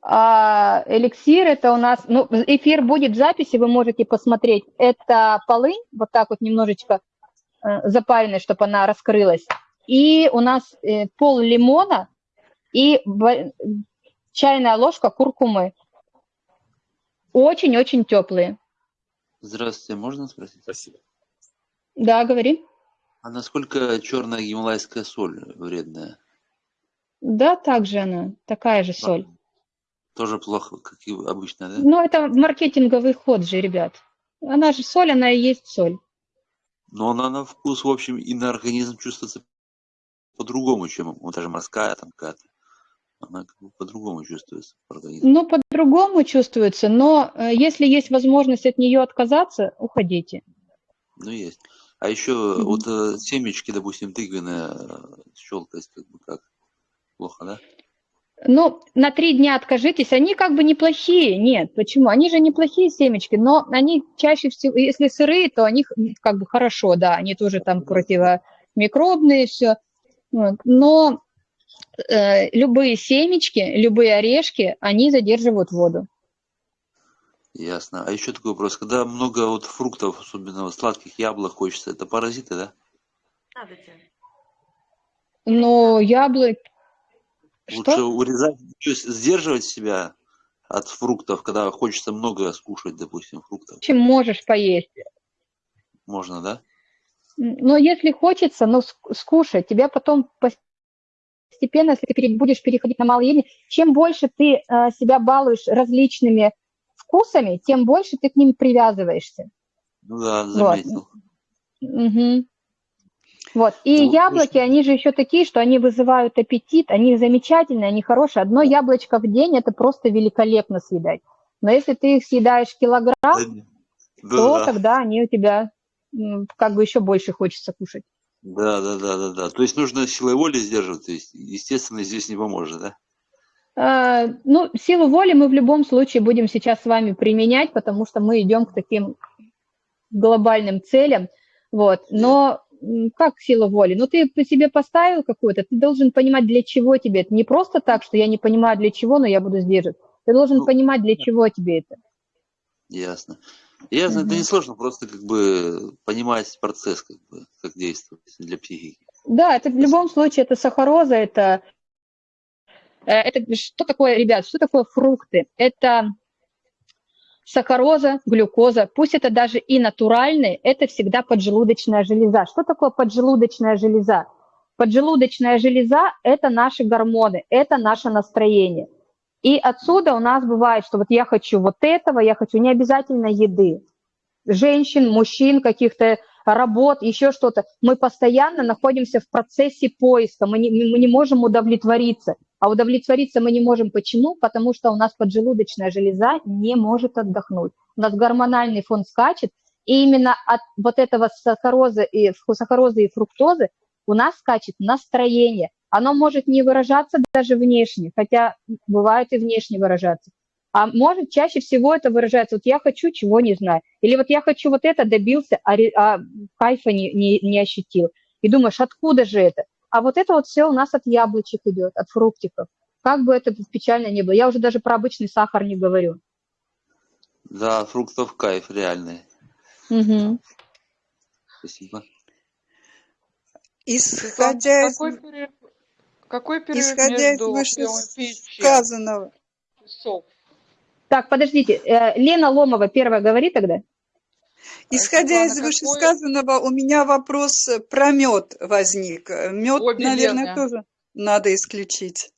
А, эликсир это у нас, ну, эфир будет в записи, вы можете посмотреть. Это полынь, вот так вот немножечко э, запаренная, чтобы она раскрылась. И у нас э, пол лимона и чайная ложка куркумы. Очень-очень теплые. Здравствуйте, можно спросить? Спасибо. Да, говори. А насколько черная гималайская соль вредная? Да, также она, такая же соль. Тоже плохо, как и обычно, да? Ну, это маркетинговый ход же, ребят. Она же соль, она и есть соль. Но она на вкус, в общем, и на организм чувствуется по-другому, чем вот даже морская там какая-то. Она как бы по-другому чувствуется в организме. Ну, по-другому чувствуется, но э, если есть возможность от нее отказаться, уходите. Ну, есть. А еще mm-hmm. вот э, семечки, допустим, тыквенные, э, щелкать как бы как? Плохо, да? Ну, на три дня откажитесь, они как бы неплохие, нет, почему? Они же неплохие семечки, но они чаще всего, если сырые, то они как бы хорошо, да, они тоже там противомикробные, все, но э, любые семечки, любые орешки, они задерживают воду. Ясно. А еще такой вопрос, когда много вот фруктов, особенно вот сладких яблок хочется, это паразиты, да? Надо тебе. Но Лучше Что? урезать, то есть сдерживать себя от фруктов, когда хочется много скушать, допустим, фруктов. Чем можешь поесть. Можно, да? Но если хочется, ну, скушай, тебя потом постепенно, если ты будешь переходить на малоедение, чем больше ты э, себя балуешь различными вкусами, тем больше ты к ним привязываешься. Ну да, заметил. Вот. Угу. Вот. И ну, яблоки, конечно. они же еще такие, что они вызывают аппетит, они замечательные, они хорошие. Одно яблочко в день – это просто великолепно съедать. Но если ты их съедаешь килограмм, да, то да. тогда они у тебя как бы еще больше хочется кушать. Да, да, да, да, да. То есть нужно силой воли сдерживать, то есть, естественно, здесь не поможет, да? Э, Ну, силу воли мы в любом случае будем сейчас с вами применять, потому что мы идем к таким глобальным целям. Вот. Но как сила воли? Ну, ты по себе поставил какую-то, ты должен понимать, для чего тебе это. Не просто так, что я не понимаю, для чего, но я буду сдерживать. Ты должен Ну, понимать, для чего тебе это. Ясно. Ясно, это Мгм. не сложно, просто как бы понимать процесс, как бы, как действует для психики. Да, это в любом случае, это сахароза, это, э, это что такое, ребят, что такое фрукты? Это сахароза, глюкоза, пусть это даже и натуральные, это всегда поджелудочная железа. Что такое поджелудочная железа? Поджелудочная железа – это наши гормоны, это наше настроение. И отсюда у нас бывает, что вот я хочу вот этого, я хочу не обязательно еды, женщин, мужчин, каких-то работ, еще что-то. Мы постоянно находимся в процессе поиска, мы не, мы не можем удовлетвориться. А удовлетвориться мы не можем. Почему? Потому что у нас поджелудочная железа не может отдохнуть. У нас гормональный фон скачет, и именно от вот этого сахарозы и, сахарозы и фруктозы у нас скачет настроение. Оно может не выражаться даже внешне, хотя бывает и внешне выражаться. А может чаще всего это выражается, вот я хочу, чего не знаю. Или вот я хочу вот это, добился, а, а кайфа не, не, не ощутил. И думаешь, откуда же это? А вот это вот все у нас от яблочек идет, от фруктиков. Как бы это печально ни было. Я уже даже про обычный сахар не говорю. Да, фруктов кайф реальный. Мгм. Спасибо. Исходя Светлана, из, какой перерыв, какой перерыв исходя из между вышесказанного, часов? Так, подождите, э, Лена Ломова первая говори тогда. Исходя Светлана, из какой- вышесказанного, у меня вопрос э, про мед возник. Мед, Обе наверное, Лены. тоже надо исключить.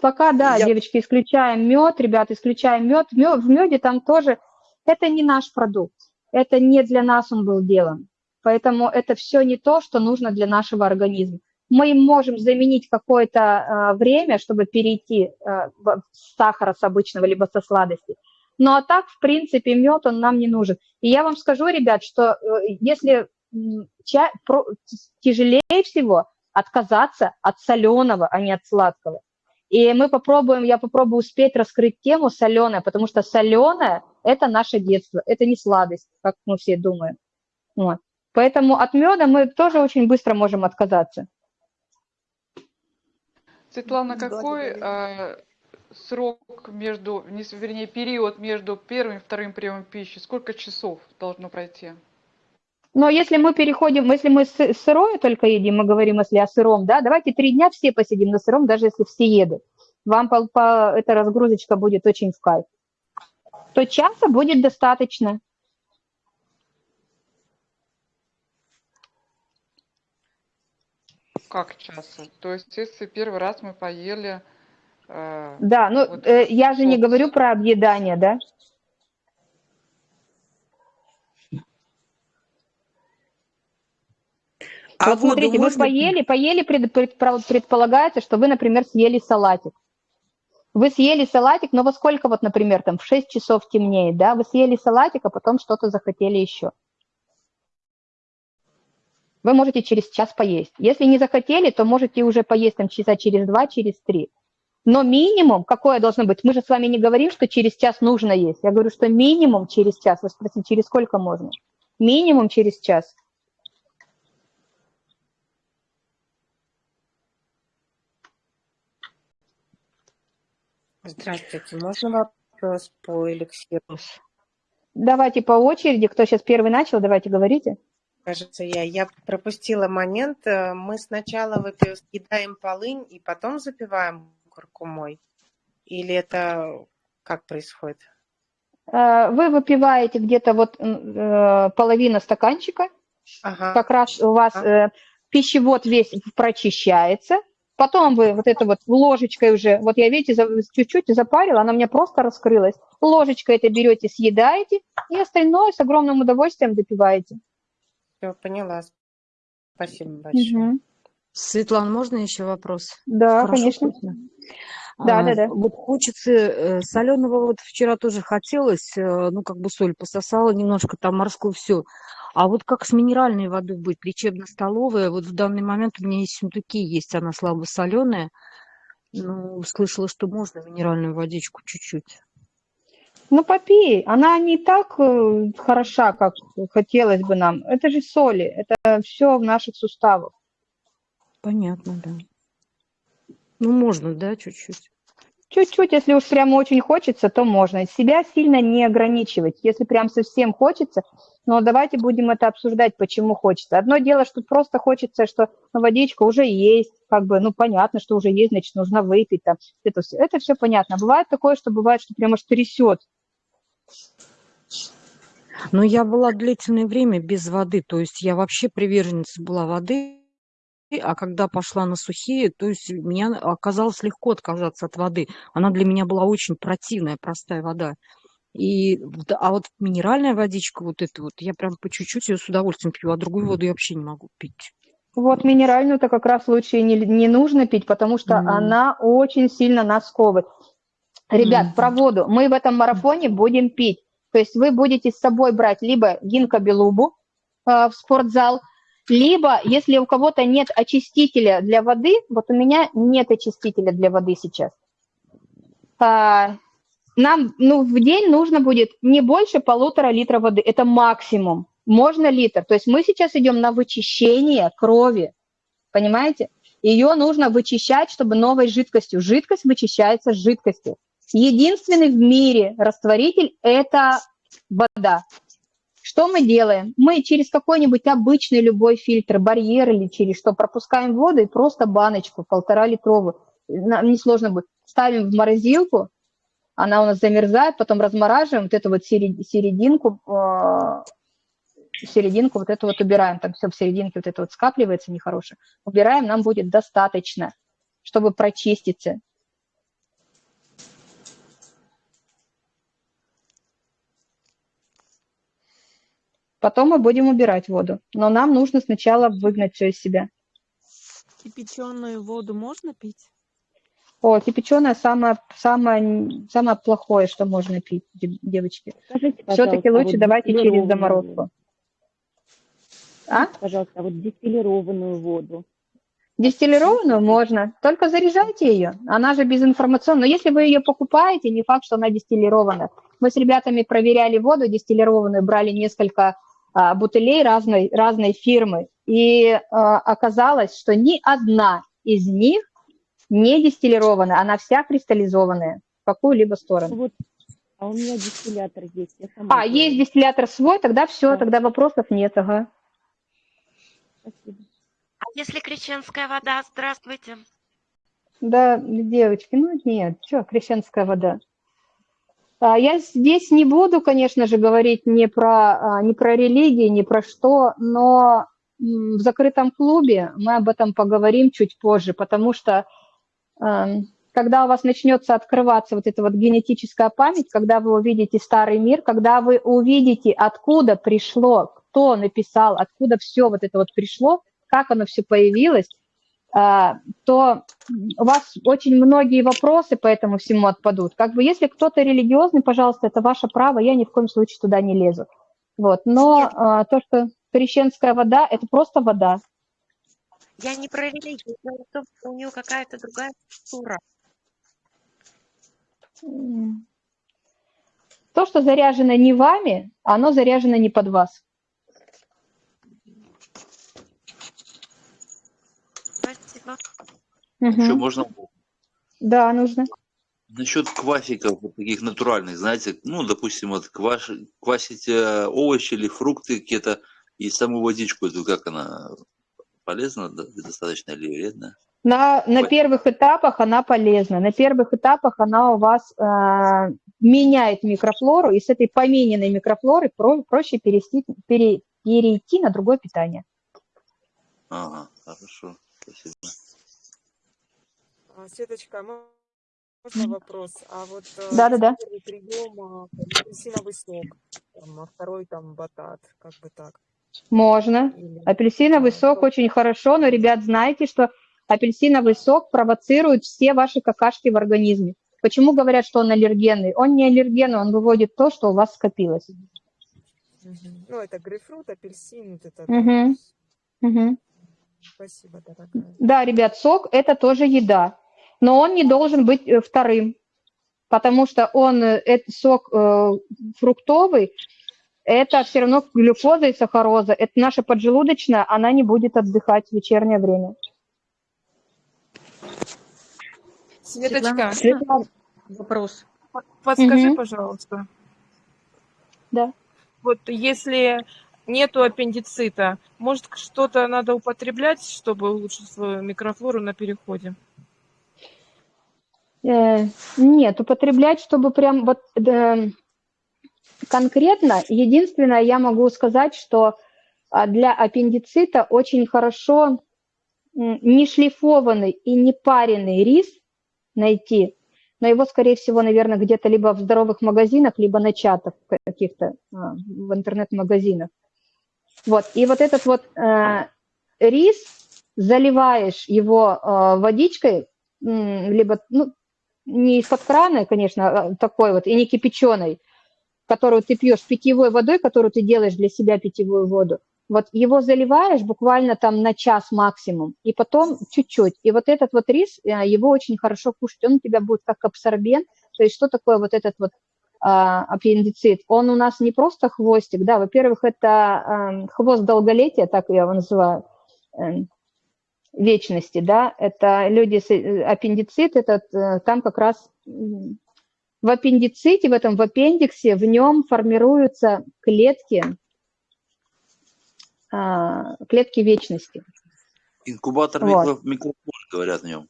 Пока, да, Я- девочки, исключаем мед, ребят, исключаем мед. Мё- В меде там тоже, это не наш продукт, это не для нас он был делан. Поэтому это все не то, что нужно для нашего организма. Мы им можем заменить какое-то а, время, чтобы перейти а, с сахара с обычного, либо со сладости. Ну а так, в принципе, мед, он нам не нужен. И я вам скажу, ребят, что э, если м, ча- про- тяжелее всего отказаться от соленого, а не от сладкого. И мы попробуем, я попробую успеть раскрыть тему соленая, потому что соленое – это наше детство, это не сладость, как мы все думаем. Вот. Поэтому от меда мы тоже очень быстро можем отказаться. Светлана, какой э, срок между, не вернее, период между первым и вторым приемом пищи? Сколько часов должно пройти? Но если мы переходим, если мы сы- сырое только едим, мы говорим, если о сыром, да, давайте три дня все посидим на сыром, даже если все едят. Вам по, по- эта разгрузочка будет очень в кайф. То часа будет достаточно. Как часа? То есть, если первый раз мы поели, э, Да, ну Вот э, я же не соус. говорю про объедание, да. А вот смотрите, вы можно пить? поели, поели, пред- предпро- предполагается, что вы, например, съели салатик. Вы съели салатик, но во сколько, вот, например, там в 6 часов темнеет, да? Вы съели салатик, а потом что-то захотели еще. Вы можете через час поесть. Если не захотели, то можете уже поесть там часа через два, через три. Но минимум, какое должно быть? Мы же с вами не говорим, что через час нужно есть. Я говорю, что минимум через час. Вы спросите, через сколько можно? Минимум через час. Здравствуйте, можно вопрос по эликсиру? Давайте по очереди. Кто сейчас первый начал, давайте говорите. Кажется, я, я пропустила момент. Э, Мы сначала съедаем полынь и потом запиваем куркумой? Или это как происходит? Э, Вы выпиваете где-то вот э, половина стаканчика, Ага, как раз у вас э, пищевод весь прочищается, потом вы вот это вот ложечкой уже, вот я, видите, чуть-чуть запарила, она у меня просто раскрылась. Ложечкой это берете, съедаете, и остальное с огромным удовольствием допиваете. все, поняла. Спасибо большое. Мгм. Светлана, можно еще вопрос? Да, Хорошо конечно. слышно? Да, А, да, да. Вот хочется соленого, вот вчера тоже хотелось, э, ну, как бы соль пососала немножко, там морскую все. А вот как с минеральной водой быть? Лечебно-столовая, вот в данный момент у меня есть сундуки, есть она слабо соленая. Ну, слышала, что можно минеральную водичку чуть-чуть. Ну, попей. Она не так э, хороша, как хотелось бы нам. Это же соли, это все в наших суставах. Понятно, да. Ну, можно, да, чуть-чуть. Чуть-чуть, если уж прямо очень хочется, то можно. Себя сильно не ограничивать. Если прям совсем хочется, но давайте будем это обсуждать, почему хочется. Одно дело, что просто хочется, что ну, водичка уже есть, как бы, ну, понятно, что уже есть, значит, нужно выпить там. Это все, это все понятно. Бывает такое, что бывает, что прямо аж трясет. Но я была длительное время без воды, то есть я вообще приверженница была воды, а когда пошла на сухие, то есть меня оказалось легко отказаться от воды. Она для меня была очень противная, простая вода. И, а вот минеральная водичка, вот это вот, я прям по чуть-чуть ее с удовольствием пью, а другую воду я вообще не могу пить. Вот минеральную-то как раз лучше не, не нужно пить, потому что М. она очень сильно нас сковывает. Ребят, Мгм. про воду. Мы в этом марафоне будем пить. То есть вы будете с собой брать либо гинкобелубу э, в спортзал, либо, если у кого-то нет очистителя для воды, вот у меня нет очистителя для воды сейчас. А, нам ну, в день нужно будет не больше полутора литра воды. Это максимум. Можно литр. То есть мы сейчас идем на вычищение крови. Понимаете? Ее нужно вычищать, чтобы новой жидкостью. Жидкость вычищается жидкостью. Единственный в мире растворитель – это вода. Что мы делаем? Мы через какой-нибудь обычный любой фильтр, барьер или через что пропускаем воду и просто баночку полтора литровую, нам несложно будет, ставим в морозилку, она у нас замерзает, потом размораживаем, вот эту вот серед- серединку, э, серединку вот эту вот убираем, там все в серединке вот это вот скапливается нехорошее, убираем, нам будет достаточно, чтобы прочиститься. Потом мы будем убирать воду, но нам нужно сначала выгнать все из себя. Кипяченую воду можно пить? О, кипяченое самое, самое, самое плохое, что можно пить, дев- девочки. Все-таки лучше вот давайте через заморозку. А? Пожалуйста, а вот дистиллированную воду. Дистиллированную можно, только заряжайте ее. Она же безинформационная. Но если вы ее покупаете, не факт, что она дистиллированная. Мы с ребятами проверяли воду дистиллированную, брали несколько бутылей разной, разной фирмы. И а, оказалось, что ни одна из них не дистиллированная, она вся кристаллизованная в какую-либо сторону. Вот, а у меня дистиллятор есть. Я сама А, делаю. есть дистиллятор свой, тогда все, Да. тогда вопросов нет, ага. Спасибо. А если крещенская вода? Здравствуйте. Да, девочки, ну нет, что, крещенская вода. А, Я здесь не буду, конечно же, говорить не про, а, не про религии, не про что, но в закрытом клубе мы об этом поговорим чуть позже, потому что эм, когда у вас начнется открываться вот эта вот генетическая память, когда вы увидите старый мир, когда вы увидите, откуда пришло, кто написал, откуда все вот это вот пришло, как оно все появилось, то у вас очень многие вопросы по этому всему отпадут. Как бы если кто-то религиозный, пожалуйста, это ваше право, я ни в коем случае туда не лезу. Вот. Но Нет. а, то, что крещенская вода, это просто вода. Я не про религию, дело в том, что у нее какая-то другая структура. То, что заряжено не вами, оно заряжено не под вас. Спасибо. Еще Мгм. можно Да, нужно. насчет квасиков вот таких натуральных, знаете, ну, допустим, вот кваш, квасить э, овощи или фрукты какие-то и саму водичку, эту как она полезна достаточно или вредна? На, на первых этапах она полезна. На первых этапах она у вас э, меняет микрофлору, и с этой помененной микрофлоры про- проще перейти, пере- перейти на другое питание. Ага, хорошо, спасибо. А, Светочка, мо- можно вопрос? А вот э, Да-да-да. первый прием а, апельсиновый сок, там, а второй там батат, как бы так. Можно. Апельсиновый сок очень хорошо, но, ребят, знайте, что апельсиновый сок провоцирует все ваши какашки в организме. Почему говорят, что он аллергенный? Он не аллергенный, он выводит то, что у вас скопилось. Ну, это грейпфрут, апельсин, вот это. Мгм. Мгм. Спасибо, дорогая. Да, ребят, сок – это тоже еда, но он не должен быть э, вторым, потому что он, э, это сок э, фруктовый, это все равно глюкоза и сахароза. Это наша поджелудочная, она не будет отдыхать в вечернее время. Светочка, Светлана, Вопрос. по- подскажи, Мгм. пожалуйста, да. вот если нету аппендицита, может что-то надо употреблять, чтобы улучшить свою микрофлору на переходе? Э, Нет, употреблять, чтобы прям вот э, конкретно, единственное, я могу сказать, что а, для аппендицита очень хорошо м, не шлифованный и не пареный рис найти, но его, скорее всего, наверное, где-то либо в здоровых магазинах, либо на чатах каких-то, а, в интернет-магазинах. Вот, и вот этот вот э, рис, заливаешь его э, водичкой, либо, ну, не из-под крана, конечно, а такой вот, и не кипяченой, которую ты пьешь питьевой водой, которую ты делаешь для себя питьевую воду. Вот его заливаешь буквально там на час максимум, и потом чуть-чуть. И вот этот вот рис, э, его очень хорошо кушать, он у тебя будет как абсорбент. То есть что такое вот этот вот а, аппендицит? Он у нас не просто хвостик, да, во-первых, это ам, хвост долголетия, так я его называю, эм, вечности, да, это люди с э, аппендицит, это э, там как раз в аппендиците, в этом в аппендиксе, в нем формируются клетки, а, клетки вечности. Инкубатор Вот. микро- микрофлоры, говорят о нем.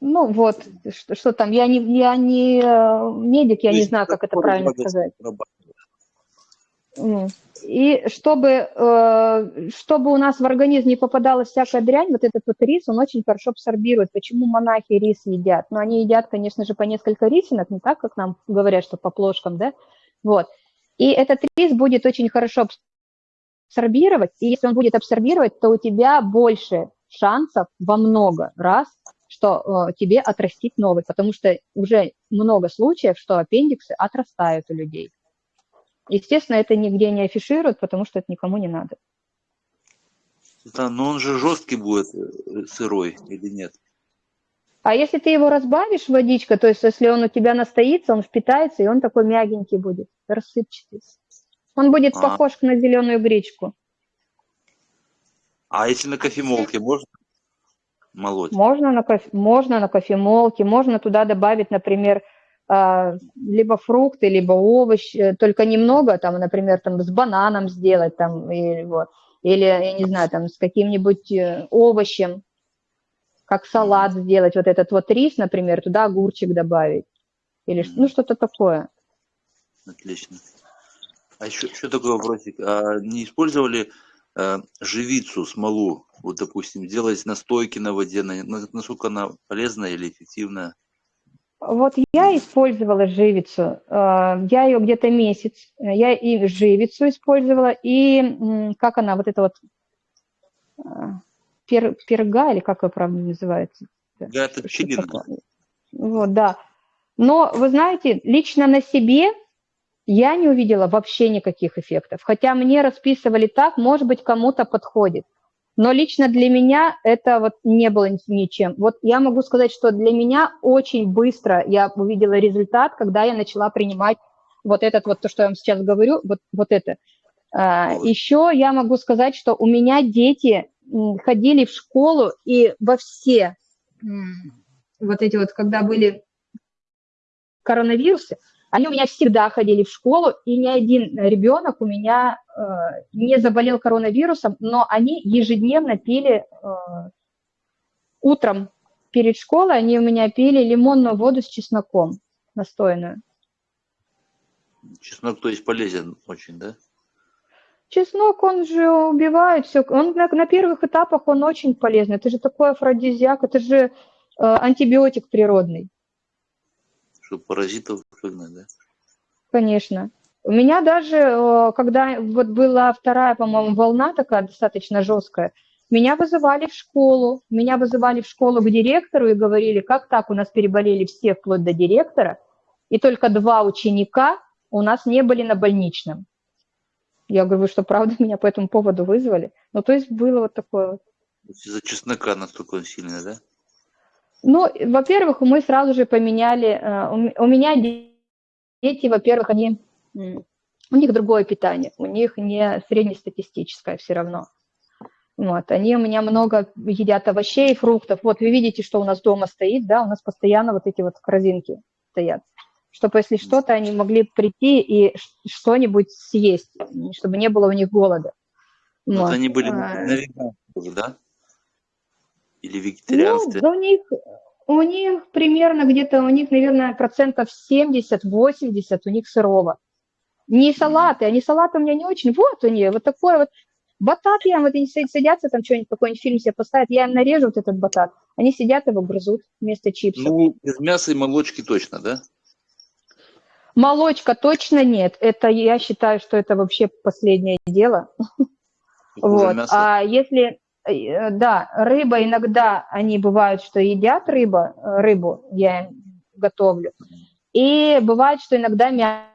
Ну вот, что, что там, я не, я не э, медик, я То не знаю, как это правильно сказать. И чтобы, э, чтобы у нас в организм не попадалась всякая дрянь, вот этот вот рис, он очень хорошо абсорбирует. Почему монахи рис едят? Ну, они едят, конечно же, по несколько рисинок, не так, как нам говорят, что по плошкам, да? Вот. И этот рис будет очень хорошо абсорбировать, и если он будет абсорбировать, то у тебя больше шансов во много раз, что э, тебе отрастить новый, потому что уже много случаев, что аппендиксы отрастают у людей. Естественно, это нигде не афишируют, потому что это никому не надо. Да, но он же жесткий будет э, сырой или нет? А если ты его разбавишь водичкой, то есть если он у тебя настоится, он впитается, и он такой мягенький будет, рассыпчатый. Он будет А. похож на зеленую гречку. А если на кофемолке можно молоть? Можно на, кофе, можно на кофемолке, можно туда добавить, например, либо фрукты, либо овощи, только немного, там, например, там, с бананом сделать, там, и, вот, или, я не знаю, там, с каким-нибудь э, овощем, как салат сделать, вот этот вот рис, например, туда огурчик добавить, или, ну, что-то такое. Отлично. А еще, еще такой вопросик. А не использовали э, живицу, смолу? Вот, допустим, делать настойки на воде, на- на- насколько она полезная или эффективная? Вот я использовала живицу, э, я ее где-то месяц, э, я и живицу использовала, и как она, вот это вот э, пер, перга, или как ее правильно называется? Да, это такое? Вот, да. Но, вы знаете, лично на себе я не увидела вообще никаких эффектов. Хотя мне расписывали так, может быть, кому-то подходит. Но лично для меня это вот не было ни- ничем. Вот я могу сказать, что для меня очень быстро я увидела результат, когда я начала принимать вот этот вот, то, что я вам сейчас говорю, вот, вот это. А, Еще я могу сказать, что у меня дети ходили в школу и во все вот эти вот, когда были коронавирусы, они у меня всегда ходили в школу, и ни один ребенок у меня э, не заболел коронавирусом, но они ежедневно пили э, утром перед школой, они у меня пили лимонную воду с чесноком настойную. Чеснок, то есть полезен очень, да? Чеснок, он же убивает все. Он на, на первых этапах он очень полезный. Это же такой афродизиак, это же э, антибиотик природный. Чтобы паразитов выгнать, да? Конечно. У меня даже, э, когда вот была вторая, по-моему, волна такая достаточно жесткая, Меня вызывали в школу, меня вызывали в школу к директору и говорили, как так, у нас переболели все вплоть до директора, и только два ученика у нас не были на больничном. Я говорю, вы что, правда <laughs> меня по этому поводу вызвали? Ну, то есть было вот такое вот. Из-за чеснока настолько он сильный, да? Ну, во-первых, мы сразу же поменяли, э, у меня дети, во-первых, они, у них другое питание, у них не среднестатистическое все равно. Вот, они у меня много едят овощей, фруктов. Вот вы видите, что у нас дома стоит, да, у нас постоянно вот эти вот корзинки стоят, чтобы если что-то, они могли прийти и что-нибудь съесть, чтобы не было у них голода. Вот Вот. они были а, на веганах да? Или Ну, вегетарианстве? да у них, у них примерно где-то, у них, наверное, процентов 70-80 у них сырого. Не салаты, они салаты у меня не очень. Вот они, вот такой вот батат я вот они садятся там что-нибудь, какой-нибудь фильм себе поставят, я им нарежу вот этот батат, они сидят его грызут вместо чипсов. Ну, без мяса и молочки точно, да? Молочка точно нет, это я считаю, что это вообще последнее дело. Вот. А если, да, рыба иногда, они бывают, что едят рыба, э, рыбу, я им готовлю. И бывает, что иногда мясо,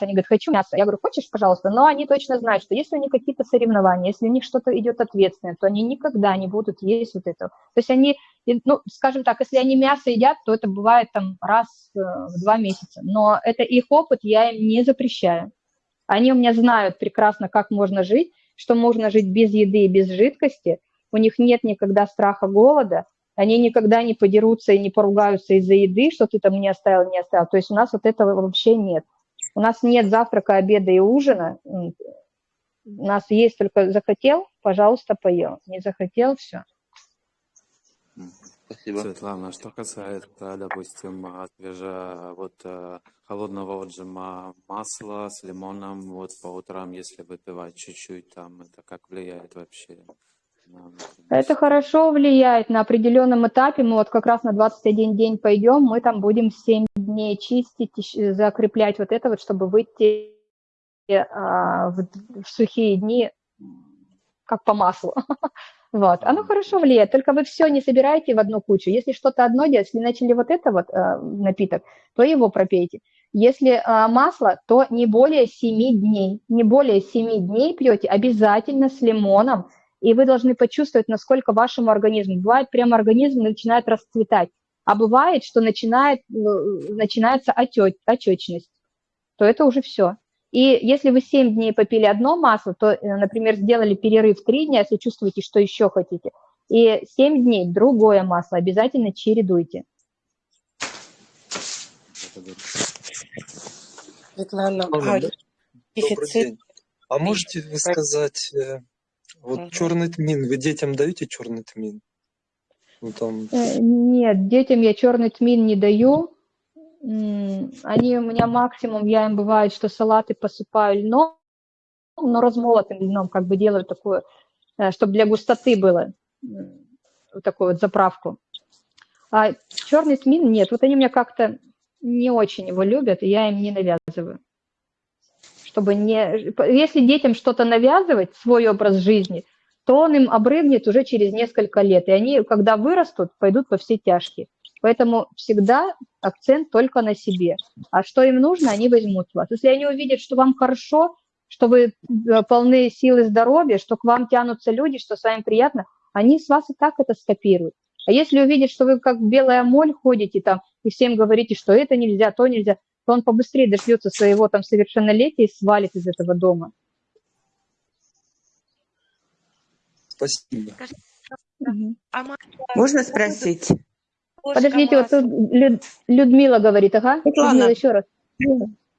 они говорят, хочу мясо. Я говорю, хочешь, пожалуйста? Но они точно знают, что если у них какие-то соревнования, если у них что-то идет ответственное, то они никогда не будут есть вот это. То есть они, ну, скажем так, если они мясо едят, то это бывает там раз э, в два месяца. Но это их опыт, я им не запрещаю. Они у меня знают прекрасно, как можно жить, что можно жить без еды и без жидкости. У них нет никогда страха голода. Они никогда не подерутся и не поругаются из-за еды, что ты там не оставил, не оставил. То есть у нас вот этого вообще нет. У нас нет завтрака, обеда и ужина. У нас есть только захотел, пожалуйста, поел. Не захотел, все. Спасибо. Светлана, что касается, допустим, а, свеже, вот э, холодного отжима масла с лимоном, вот по утрам, если выпивать чуть-чуть, там это как влияет вообще на Это хорошо влияет на определенном этапе. Мы вот как раз на 21 день пойдем, мы там будем 7 дней чистить, закреплять вот это вот, чтобы выйти а, в, в сухие дни как по маслу. <laughs> Вот, оно хорошо влияет, только вы все не собираете в одну кучу. Если что-то одно делать, если начали вот это вот э, напиток, то его пропейте. Если э, масло, то не более 7 дней, не более 7 дней пьете обязательно с лимоном, и вы должны почувствовать, насколько вашему организму. Бывает, прямо организм начинает расцветать, а бывает, что начинает, э, начинается отек, отечность, то это уже все. И если вы 7 дней попили одно масло, то, э, например, сделали перерыв 3 дня, если чувствуете, что еще хотите, и 7 дней другое масло обязательно чередуйте. Светлана, а дефицит. А можете вы сказать, э, вот Мгм. черный тмин, вы детям даете черный тмин? Ну там, Э, Нет, детям я черный тмин не даю. Они у меня максимум, я им бывает, что салаты посыпаю льном, но размолотым льном, как бы делаю такую, чтобы для густоты было, вот такую вот заправку. А черный тмин нет, вот они меня как-то не очень его любят, и я им не навязываю. Чтобы не... Если детям что-то навязывать, свой образ жизни, то он им обрыгнет уже через несколько лет. И они, когда вырастут, пойдут во все тяжкие. Поэтому всегда акцент только на себе. А что им нужно, они возьмут вас. Если они увидят, что вам хорошо, что вы э, полны сил и здоровья, что к вам тянутся люди, что с вами приятно, они с вас и так это скопируют. А если увидят, что вы как белая моль ходите там и всем говорите, что это нельзя, то нельзя, то он побыстрее дождется своего там совершеннолетия и свалит из этого дома. спасибо. А Можно могут спросить? Подождите, вот тут Люд- Людмила говорит, ага, Людмила, Светлана, еще раз.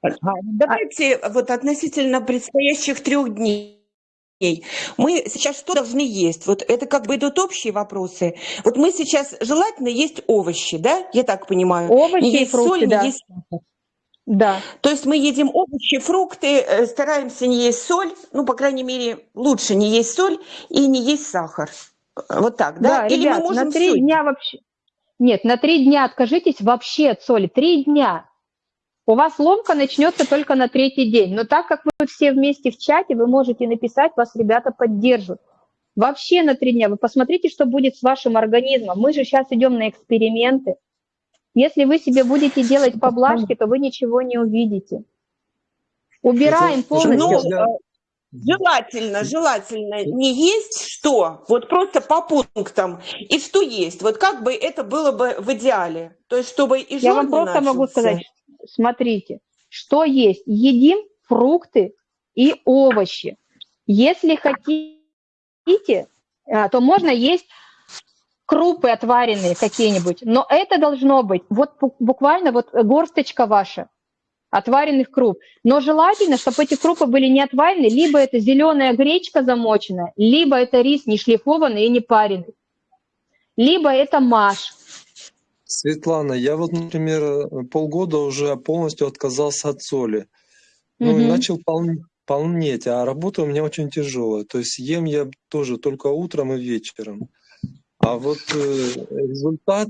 а, давайте вот относительно предстоящих трех дней. Мы сейчас что должны есть? Вот это как бы идут общие вопросы. Вот мы сейчас желательно есть овощи, да? Я так понимаю. Овощи не есть фрукты, соль, не да. есть сахар. Да. То есть мы едим овощи, фрукты, э, стараемся не есть соль, ну, по крайней мере, лучше не есть соль и не есть сахар. Вот так, да? Да, Или ребят, мы можем на три дня вообще... Нет, на три дня откажитесь вообще от соли. Три дня. У вас ломка начнется только на третий день. Но так как вы все вместе в чате, вы можете написать, вас ребята поддержат. Вообще на три дня. Вы посмотрите, что будет с вашим организмом. Мы же сейчас идем на эксперименты. Если вы себе будете делать поблажки, то вы ничего не увидите. Убираем полностью. Ну, желательно, желательно не есть что, вот просто по пунктам, и что есть. Вот как бы это было бы в идеале. То есть, чтобы и Я вам просто могу начался. сказать, смотрите, что есть. Едим фрукты и овощи. Если хотите, а, то можно есть крупы отваренные какие-нибудь, но это должно быть вот бу- буквально вот горсточка ваша отваренных круп. Но желательно, чтобы эти крупы были не отварены, либо это зеленая гречка замоченная, либо это рис не шлифованный и не пареный, либо это маш. Светлана, я вот, например, полгода уже полностью отказался от соли. Ну, и Мгм. начал пол- полнеть, а работа у меня очень тяжелая. То есть ем я тоже только утром и вечером. А вот э, результат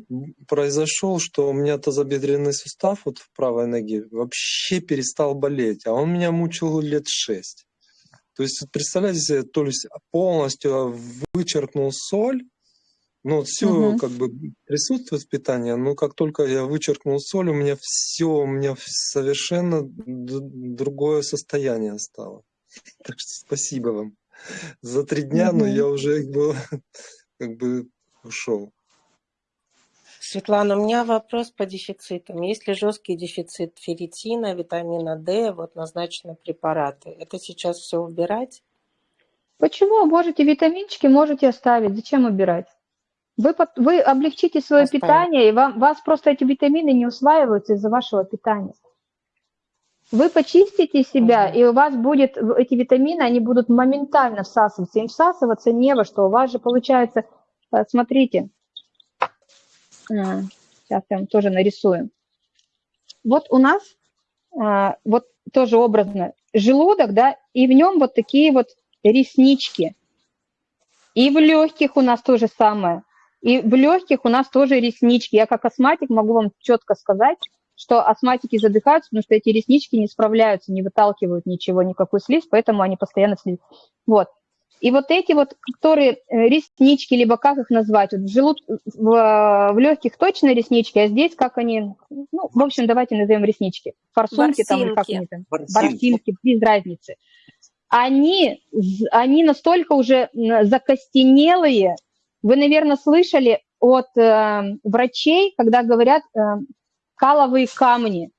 произошел, что у меня тазобедренный сустав вот в правой ноге вообще перестал болеть, а он меня мучил лет шесть. То есть, представляете себе, то есть полностью вычеркнул соль, ну, вот все Мгм. как бы присутствует в питании, но как только я вычеркнул соль, у меня все, у меня совершенно другое состояние стало. Так что спасибо вам за три дня, но Мгм. я уже <laughs> как бы, как бы ушел. Светлана, у меня вопрос по дефицитам. Если жесткий дефицит ферритина, витамина D, вот назначены препараты, это сейчас все убирать? Почему? Можете витаминчики, можете оставить. Зачем убирать? Вы, вы облегчите свое Оставить. питание, и вам, вас просто эти витамины не усваиваются из-за вашего питания. Вы почистите себя, и у вас будет эти витамины, они будут моментально всасываться. Им всасываться не во что. У вас же получается, смотрите, сейчас я вам тоже нарисую. Вот у нас, а, вот тоже образно, желудок, да, и в нем вот такие вот реснички. И в легких у нас то же самое. И в легких у нас тоже реснички. Я как астматик могу вам четко сказать, что астматики задыхаются, потому что эти реснички не справляются, не выталкивают ничего, никакой слизь, поэтому они постоянно слизь. Вот. И вот эти вот, которые э, реснички, либо как их назвать, вот в, желуд... в, в легких точно реснички, а здесь как они, ну, в общем, давайте назовем реснички. Форсунки там, или как они там, ворсинки, без разницы. Они, они настолько уже закостенелые. Вы, наверное, слышали от э, врачей, когда говорят э, каловые камни.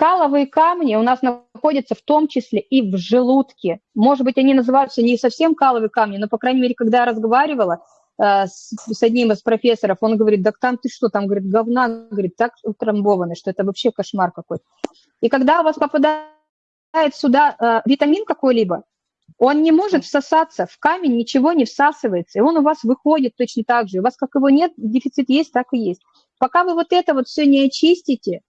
Каловые камни у нас находятся в том числе и в желудке. Может быть, они называются не совсем каловые камни, но, по крайней мере, когда я разговаривала э, с, с одним из профессоров, он говорит, да там ты что, там, говорит, говна, говорит, так утрамбованы, что это вообще кошмар какой-то. И когда у вас попадает сюда э, витамин какой-либо, он не может всосаться, в камень ничего не всасывается, и он у вас выходит точно так же. У вас как его нет, дефицит есть, так и есть. Пока вы вот это вот все не очистите,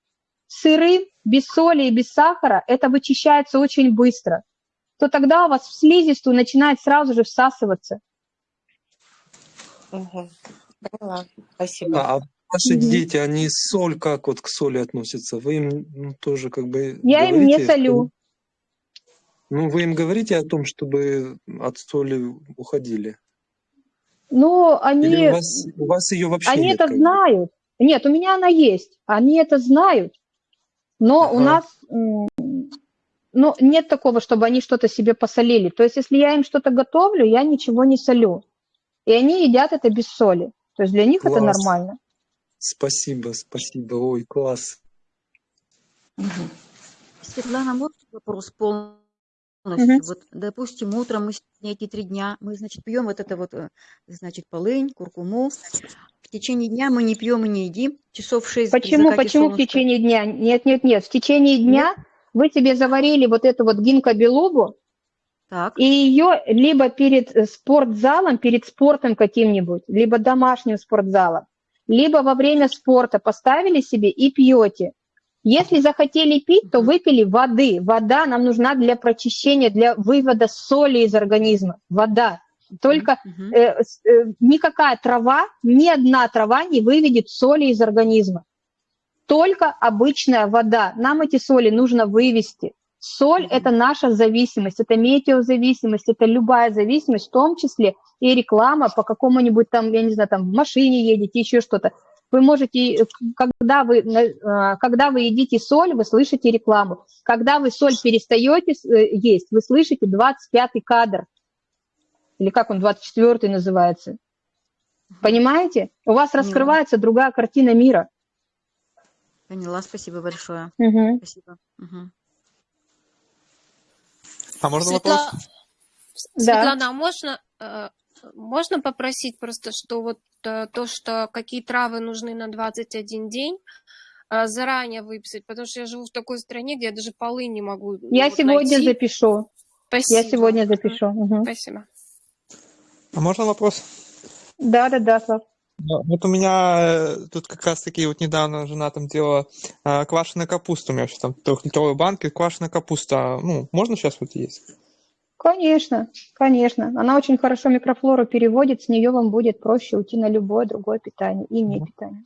сырым, без соли и без сахара, это вычищается очень быстро, то тогда у вас в слизистую начинает сразу же всасываться. Угу. Поняла. Спасибо. А, а ваши Мгм. дети, они соль как вот к соли относятся? Вы им ну, тоже как бы Я им не говорите, что- солю. Ну, вы им говорите о том, чтобы от соли уходили? Ну, Или они, у вас, у вас ее вообще они нет? это знают. Нет, у меня она есть. Они это знают. Но у Ага. нас м, ну, нет такого, чтобы они что-то себе посолили. То есть, если я им что-то готовлю, я ничего не солю. И они едят это без соли. То есть для них это Класс. нормально. Спасибо, спасибо. Ой, класс. Светлана, можно вопрос полностью? Мгм. Вот, допустим, утром мы сегодня эти три дня, мы, значит, пьем вот это вот, э, значит, полынь, куркуму. В течение дня мы не пьем и не едим. Часов в шесть при Почему, закате почему в течение дня? Нет, нет, нет. В течение дня вы себе заварили вот эту вот гинкобелубу, Так. и ее либо перед спортзалом, перед спортом каким-нибудь, либо домашним спортзалом, либо во время спорта поставили себе и пьете. Если захотели пить, то выпили воды. Вода нам нужна для прочищения, для вывода соли из организма. Вода. Только Мгм. э, э, никакая трава, ни одна трава не выведет соли из организма. Только обычная вода. Нам эти соли нужно вывести. Соль – это наша зависимость, это метеозависимость, это любая зависимость, в том числе и реклама по какому-нибудь там, я не знаю, там в машине едете, еще что-то. Вы можете, когда вы, э, когда вы едите соль, вы слышите рекламу. Когда вы соль перестаете э, есть, вы слышите 25-й кадр. Или как он, 24-й называется. Понимаете? У вас раскрывается другая картина мира. Поняла, спасибо большое. Угу. Спасибо. Угу. А можно Светла... вопрос? Светлана, Да. а можно, э, можно попросить просто, что вот э, то, что какие травы нужны на 21 день, э, заранее выписать, потому что я живу в такой стране, где я даже полы не могу ну, Я вот сегодня найти. запишу. Спасибо. Я сегодня запишу. Мгм. Спасибо. А можно вопрос? Да, да, да, Слав. Да, Вот у меня э, тут как раз таки вот недавно жена там делала э, квашеная капуста, у меня сейчас там трехлитровые банки, квашеная капуста, ну, можно сейчас вот есть? Конечно, конечно. Она очень хорошо микрофлору переводит, с нее вам будет проще уйти на любое другое питание и не питание.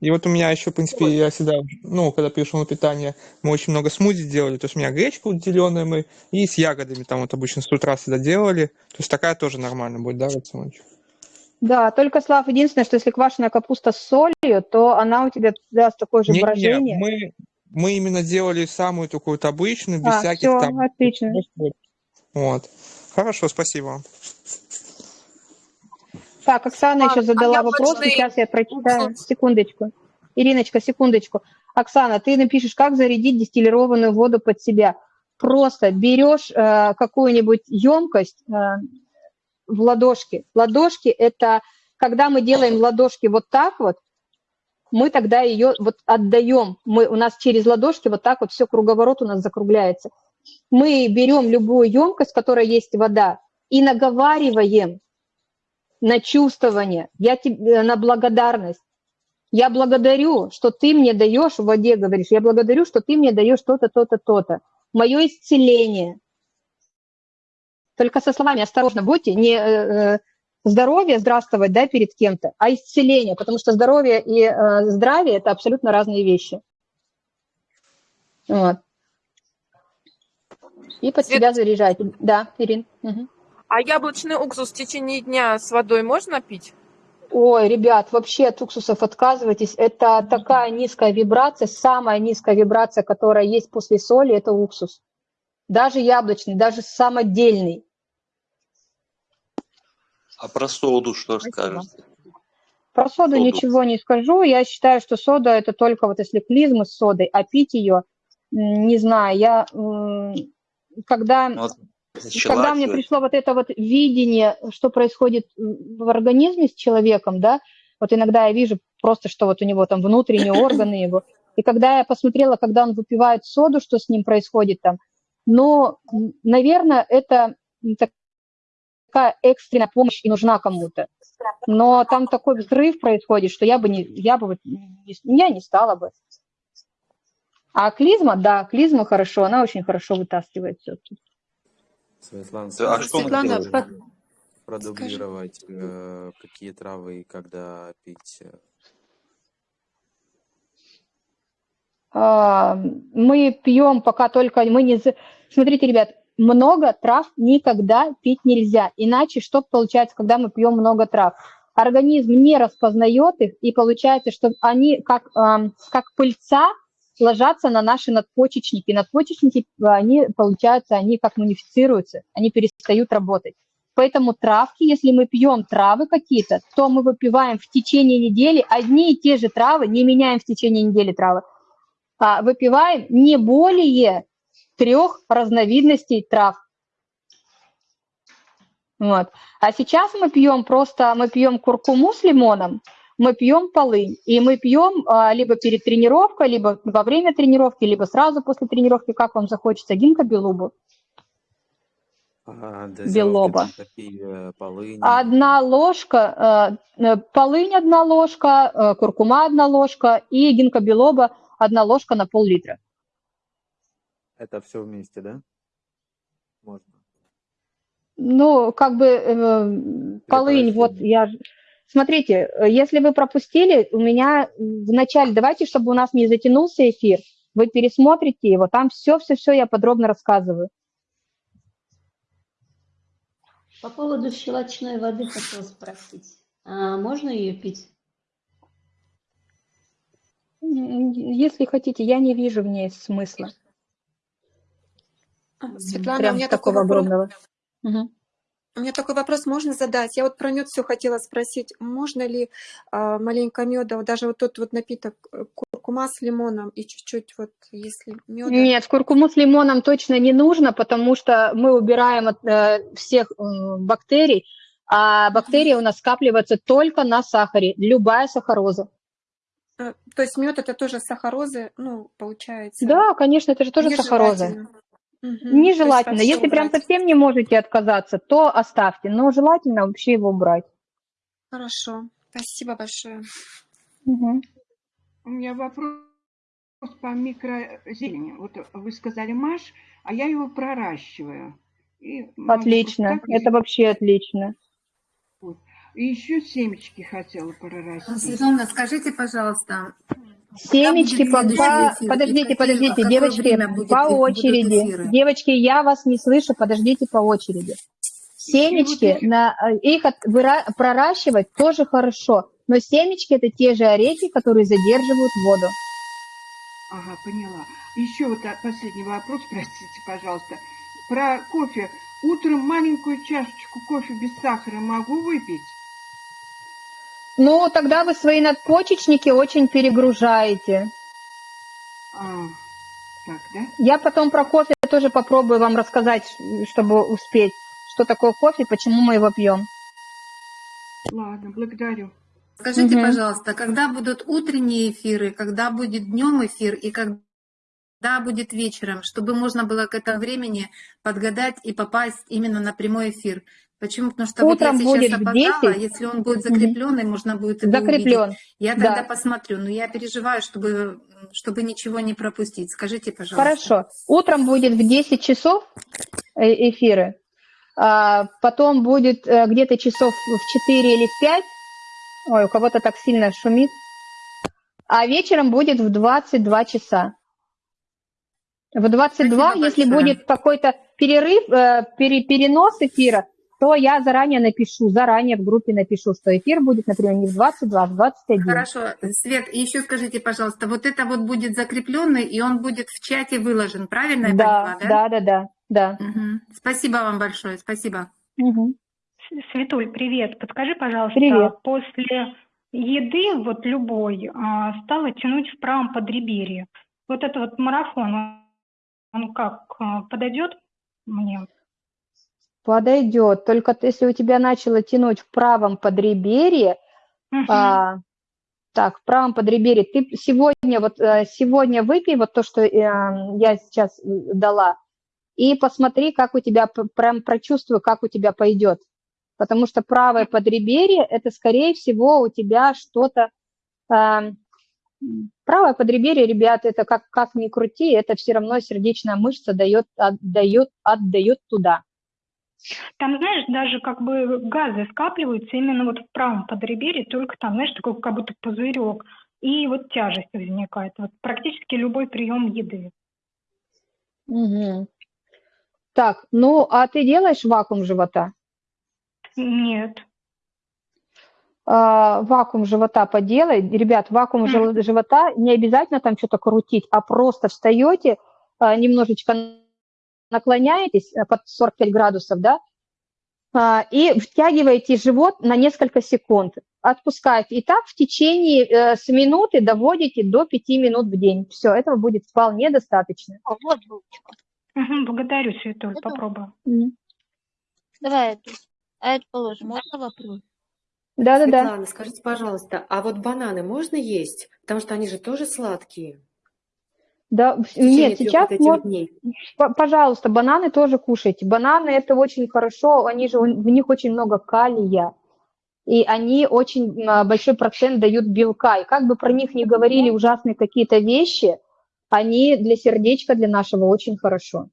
И вот у меня еще, в принципе, я всегда, ну, когда перешел на питание, мы очень много смузи делали, то есть у меня гречка вот зеленая мы, и с ягодами там вот обычно с утра всегда делали, то есть такая тоже нормально будет, да, рациончик? Да, только, Слав, единственное, что если квашеная капуста с солью, то она у тебя даст такое же Не-не-не, брожение. мы, мы именно делали самую такую вот обычную, без А, всяких все, там... отлично. Вот. Хорошо, спасибо вам. Так, Оксана еще задала вопрос, яблочный сейчас я прочитаю. Секундочку. Ириночка, секундочку. Оксана, ты напишешь, как зарядить дистиллированную воду под себя. Просто берешь э, какую-нибудь емкость э, в ладошки. Ладошки – это когда мы делаем ладошки вот так вот, мы тогда ее вот отдаем. Мы, у нас через ладошки вот так вот все круговорот у нас закругляется. Мы берем любую емкость, в которой есть вода, и наговариваем на чувствование, я тебе, на благодарность. Я благодарю, что ты мне даешь, в воде говоришь, я благодарю, что ты мне даешь то-то, то-то, то-то. Мое исцеление. Только со словами осторожно будьте, не э, э, здоровье здравствовать да, перед кем-то, а исцеление, потому что здоровье и э, здравие – это абсолютно разные вещи. Вот. И под себя заряжайте. Да, Ирин. Мгм. А яблочный уксус в течение дня с водой можно пить? Ой, ребят, вообще от уксусов отказывайтесь. Это такая низкая вибрация, самая низкая вибрация, которая есть после соли, это уксус. Даже яблочный, даже самодельный. А про соду что скажете? Про соду Соду. ничего не скажу. Я считаю, что сода это только вот если клизмы с содой, а пить ее, не знаю, я когда Ну, вот когда начала мне пришло вот это вот видение, что происходит в организме с человеком, да, вот иногда я вижу просто, что вот у него там внутренние <coughs> органы его, и когда я посмотрела, когда он выпивает соду, что с ним происходит там, но, наверное, это такая экстренная помощь и нужна кому-то. Но там такой взрыв происходит, что я бы не, я бы я не стала бы. А клизма, да, клизма хорошо, она очень хорошо вытаскивает все. Светлана, Да, а что Светлана, под- продублировать, э, какие травы и когда пить? э? А, мы пьем пока только, мы не... Смотрите, ребят, много трав никогда пить нельзя. Иначе что получается, когда мы пьем много трав? Организм не распознает их, и получается, что они как, как пыльца ложатся на наши надпочечники. Надпочечники, они, получается, они как мунифицируются, они перестают работать. Поэтому травки, если мы пьем травы какие-то, то мы выпиваем в течение недели одни и те же травы, не меняем в течение недели травы, а, выпиваем не более трех разновидностей трав. Вот. А сейчас мы пьем просто, мы пьем куркуму с лимоном, мы пьем полынь, и мы пьем а, либо перед тренировкой, либо во время тренировки, либо сразу после тренировки, как вам захочется, гинка белубу. А, Белоба. полыни? Одна ложка, э, э, полынь одна ложка, э, куркума одна ложка и гинка белоба одна ложка на пол-литра. Это все вместе, да? Можно. Ну, как бы э, полынь, вот я... Смотрите, э, если вы пропустили, у меня в начале, давайте, чтобы у нас не затянулся эфир, Вы пересмотрите его, там все-все-все я подробно рассказываю. По поводу щелочной воды хотела спросить. А можно ее пить? Если хотите, я не вижу в ней смысла. Светлана, у Прям меня такой такого огромного. Мгм. У меня такой вопрос можно задать? Я вот про мед все хотела спросить. Можно ли а, маленько меда, вот даже вот тот вот напиток э, куркума с лимоном и чуть-чуть вот если меда? Нет, куркуму с лимоном точно не нужно, потому что мы убираем от э, всех э, бактерий, а бактерии у нас скапливаются только на сахаре, любая сахароза. А, То есть мед это тоже сахарозы, ну, получается, Да, конечно, это же тоже сахароза. Есть Нежелательно. Если прям убрать. совсем не можете отказаться, то оставьте, но желательно вообще его убрать. Хорошо. Спасибо большое. Мгм. У меня вопрос по микрозелени. Вот вы сказали маш, а я его проращиваю. И могу Отлично, вот так это вообще отлично. вот. И еще семечки хотела прорастить. Светлана, скажите, пожалуйста, Семечки по, по- подождите, подождите, какое девочки, по очереди. Девочки, я вас не слышу, подождите по очереди. Семечки, на, э, их от- выра- проращивать тоже хорошо, но семечки это те же орехи, которые задерживают воду. Ага, поняла. Еще вот а, последний вопрос, <laughs> простите, пожалуйста. Про кофе. Утром маленькую чашечку кофе без сахара могу выпить? Ну, тогда вы свои надпочечники очень перегружаете. А, так, да? Я потом про кофе тоже попробую вам рассказать, чтобы успеть, что такое кофе, почему мы его пьем. Ладно, благодарю. Скажите, Мгм. пожалуйста, когда будут утренние эфиры, когда будет днем эфир и когда будет вечером, чтобы можно было к этому времени подгадать и попасть именно на прямой эфир? Почему? Потому что Утром вот я будет сейчас в опоздала, 10. если он будет закрепленный, можно будет его Закреплен, увидеть. Я тогда да. посмотрю, но я переживаю, чтобы, чтобы ничего не пропустить. Скажите, пожалуйста. Хорошо. Утром будет в 10 часов э, эфиры, а потом будет э, где-то часов в 4 или в 5. Ой, у кого-то так сильно шумит. А вечером будет в 22 часа. В 22, Спасибо если большое. будет какой-то перерыв, э, пере- перенос эфира, то я заранее напишу, заранее в группе напишу, что эфир будет, например, не в 22, а в 21. Хорошо, Свет, и еще скажите, пожалуйста, вот это вот будет закрепленный, и он будет в чате выложен, правильно я Да, поняла, да? да, да, да, да. Мгм. Спасибо вам большое, спасибо. Мгм. Светуль, привет. Подскажи, пожалуйста, Привет. после еды, вот любой, а, стало тянуть в правом подреберье. Вот это вот марафон, он- он как, а, подойдет мне? Подойдет. Только если у тебя начало тянуть в правом подреберье, Мгм. а, так, в правом подреберье, ты сегодня вот э, сегодня выпей вот то, что э, я сейчас э, дала, и посмотри, как у тебя, прям прочувствуй, как у тебя пойдет. Потому что правое подреберье, это, скорее всего, у тебя что-то... м, правое подреберье, ребят, это как, как ни крути, это все равно сердечная мышца дает, отдает, отдает туда. Там, знаешь, даже как бы газы скапливаются именно вот в правом подреберье, только там, знаешь, такой как будто пузырек. И вот тяжесть возникает. Вот практически любой прием еды. Мгм. Так, ну, а ты делаешь вакуум живота? Нет. А, вакуум живота поделай. Ребят, вакуум жел- живота не обязательно там что-то крутить, а просто встаете, а, немножечко наклоняетесь а, под 45 градусов, да, а, и втягиваете живот на несколько секунд. Отпускаете. И так в течение э, с минуты доводите до 5 минут в день. Все, этого будет вполне достаточно. вот булочка. благодарю, Светуль, попробую. Мгм. Давай эту. А это положим. Можно вопрос? Да-да-да. Светлана, скажите, пожалуйста, а вот бананы можно есть? Потому что они же тоже сладкие. Да, нет, сейчас вот дней. Пожалуйста, бананы тоже кушайте. Бананы это очень хорошо, они же, в них очень много калия, и они очень а, большой процент дают белка. И как бы про них не говорили ужасные какие-то вещи, они для сердечка, для нашего очень хорошо.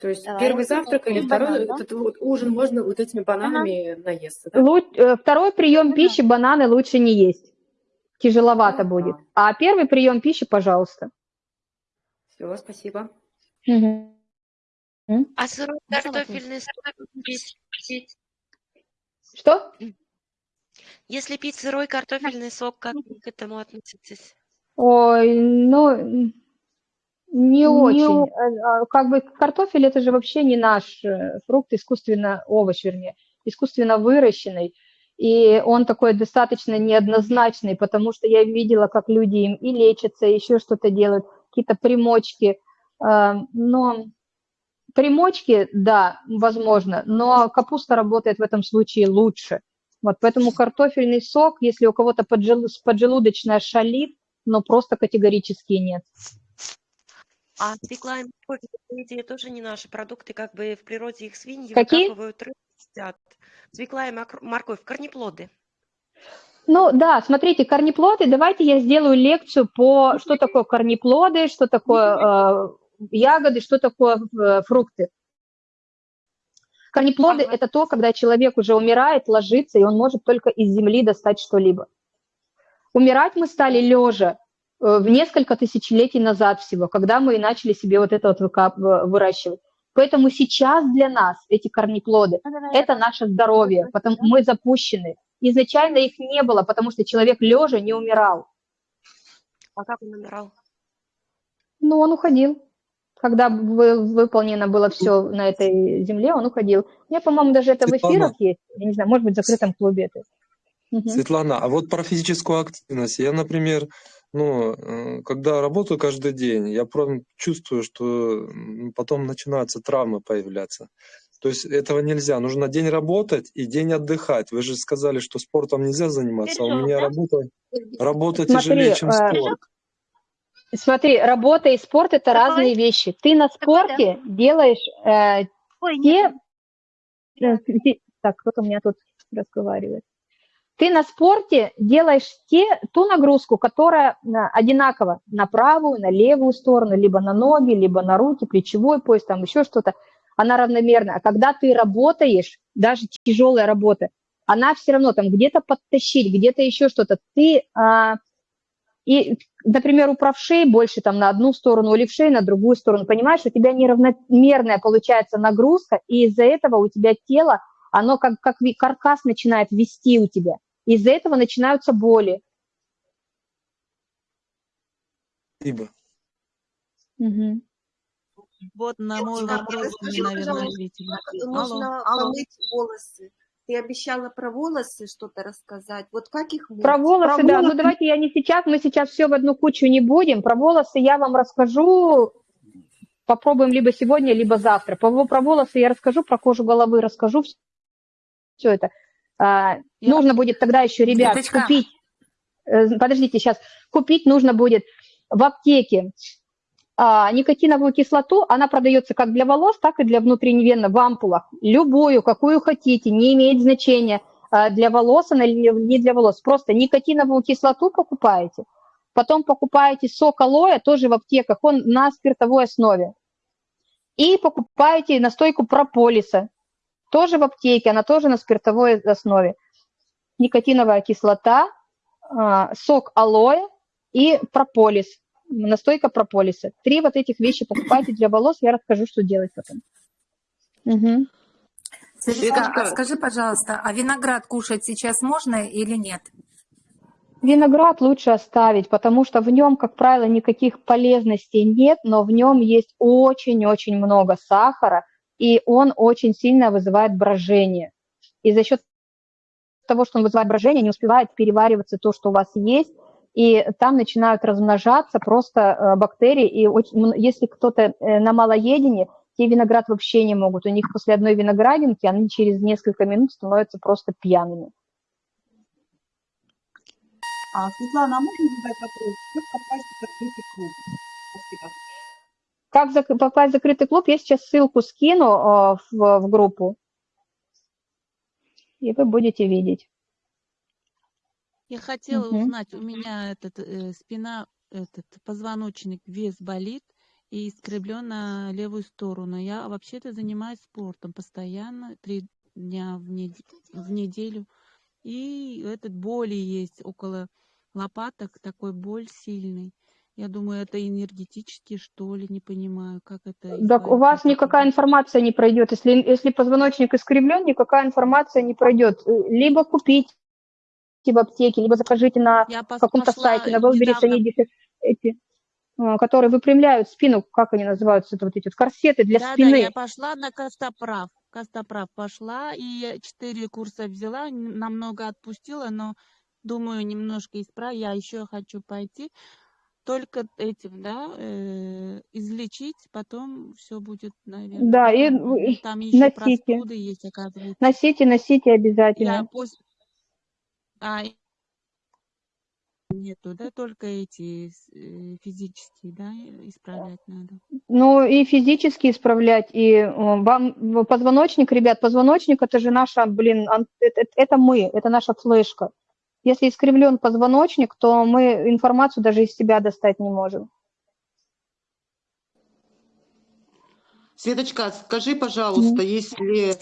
То есть Давай. первый завтрак или второй банан, да? этот вот ужин можно вот этими бананами наесться, да? Лу- э, Второй прием пищи бананы лучше не есть. Тяжеловато будет. А первый прием пищи, пожалуйста. Все, спасибо. М? А сырой картофельный сок пить? пить? Что? Если пить сырой картофельный сок, как вы к этому относитесь? Ой, ну, не очень. Э, а, Как бы картофель это же вообще не наш э, фрукт, искусственно, овощ, вернее, искусственно выращенный. И он такой достаточно неоднозначный, потому что я видела, как люди им и лечатся, и еще что-то делают, какие-то примочки. А, Но примочки, да, возможно, но капуста работает в этом случае лучше. Вот поэтому картофельный сок, если у кого-то поджел- поджелудочная шалит, но просто категорически нет. А свекла и морковь, идее, тоже не наши продукты, как бы в природе их свиньи Какие? выкапывают, едят. Свекла и морковь, корнеплоды. Ну да, смотрите, корнеплоды, давайте я сделаю лекцию по, что такое корнеплоды, что такое э, ягоды, что такое э, фрукты. Корнеплоды – это то, когда человек уже умирает, ложится, и он может только из земли достать что-либо. Умирать мы стали лежа в несколько тысячелетий назад всего, когда мы и начали себе вот это вот э, выращивать. Поэтому сейчас для нас эти корнеплоды – это наше здоровье, потому мы запущены. Изначально их не было, потому что человек лежа не умирал. А как он умирал? Ну, он уходил. Когда вы- выполнено было все на этой земле, он уходил. У меня, по-моему, даже это в Светлана. эфирах есть. Я не знаю, может быть, в закрытом клубе это. Мгм. Светлана, а вот про физическую активность. Я, например, ну, э, когда работаю каждый день, я прям чувствую, что потом начинаются травмы появляться. То есть этого нельзя. Нужно день работать и день отдыхать. Вы же сказали, что спортом нельзя заниматься, а у меня работа, работа Смотри, тяжелее, чем э, спорт. Смотри, работа и спорт – это разные вещи. Ты на спорте делаешь э, те... э, те- <laughs> Так, кто-то у меня тут разговаривает. Ты на спорте делаешь те, ту нагрузку, которая э, одинакова на правую, на левую сторону, либо на ноги, либо на руки, плечевой пояс, там еще что-то. Она равномерна. А когда ты работаешь, даже тяжелая работа, она все равно там где-то подтащить, где-то еще что-то. Ты а, и, например, у правшей больше там на одну сторону, у левшей на другую сторону. Понимаешь, у тебя неравномерная получается нагрузка, и из-за этого у тебя тело, оно как, как каркас начинает вести у тебя. Из-за этого начинаются боли. Спасибо. Мгм. Вот на мой Девочка, вопрос расскажи, наверное, ответили. как Алло, помыть волосы? Ты обещала про волосы что-то рассказать. Вот как их мыть? Про волосы, да. Ну, давайте я не сейчас, мы сейчас все в одну кучу не будем. Про волосы я вам расскажу. Попробуем либо сегодня, либо завтра. По- Про волосы я расскажу, про кожу головы расскажу. Все это. А, Нужно будет тогда еще, ребят, Светочка. купить. э, Подождите, сейчас. Купить нужно будет в аптеке а, никотиновую кислоту, она продается как для волос, так и для внутренневенно в ампулах. Любую, какую хотите, не имеет значения а, для волос, она или не для волос. Просто никотиновую кислоту покупаете, потом покупаете сок алоэ, тоже в аптеках, он на спиртовой основе. И покупаете настойку прополиса, тоже в аптеке, она тоже на спиртовой основе. Никотиновая кислота, а, сок алоэ и прополис, настойка прополиса. Три вот этих вещи покупайте для волос, я расскажу, что делать потом. Мгм. Светочка, а скажи, пожалуйста, а виноград кушать сейчас можно или нет? Виноград лучше оставить, потому что в нем, как правило, никаких полезностей нет, но в нем есть очень-очень много сахара, и он очень сильно вызывает брожение. И за счет того, что он вызывает брожение, не успевает перевариваться то, что у вас есть, и там начинают размножаться просто э, бактерии. И очень если кто-то э, на малоедении, те виноград вообще не могут. У них после одной виноградинки они через несколько минут становятся просто пьяными. А, Светлана, а можно задать вопрос? Как попасть в закрытый клуб? Спасибо. Как зак- попасть в закрытый клуб, я сейчас ссылку скину э, в, в группу, и вы будете видеть. Я хотела Мгм. узнать, у меня этот э, спина, этот позвоночник вес болит и искривлен на левую сторону. Я вообще-то занимаюсь спортом постоянно, три дня в, нед- в неделю. И этот боли есть около лопаток такой боль сильный. Я думаю, это энергетически, что ли, не понимаю, как это Так у вас никакая информация не пройдет. Если, если позвоночник искривлен, никакая информация не пройдет. Э, Либо купите в аптеке, либо закажите на каком-то сайте, на недавно, они эти, а, которые выпрямляют спину, как они называются, это вот эти вот корсеты для да-да, спины. я пошла на Костоправ. Костоправ пошла, и четыре курса взяла, намного отпустила, но думаю, немножко исправить. Я еще хочу пойти. Только этим, да, э, излечить, потом все будет, наверное, Да, и, Там еще носите. простуды есть, оказывается. Носите, носите Я обязательно. после... А, нету, да, только эти э, физические, да, исправлять надо. Ну и физически исправлять, и э, вам позвоночник, ребят, позвоночник это же наша, блин, это- это мы, это наша флешка. Если искривлен позвоночник, то мы информацию даже из себя достать не можем. Светочка, скажи, пожалуйста, если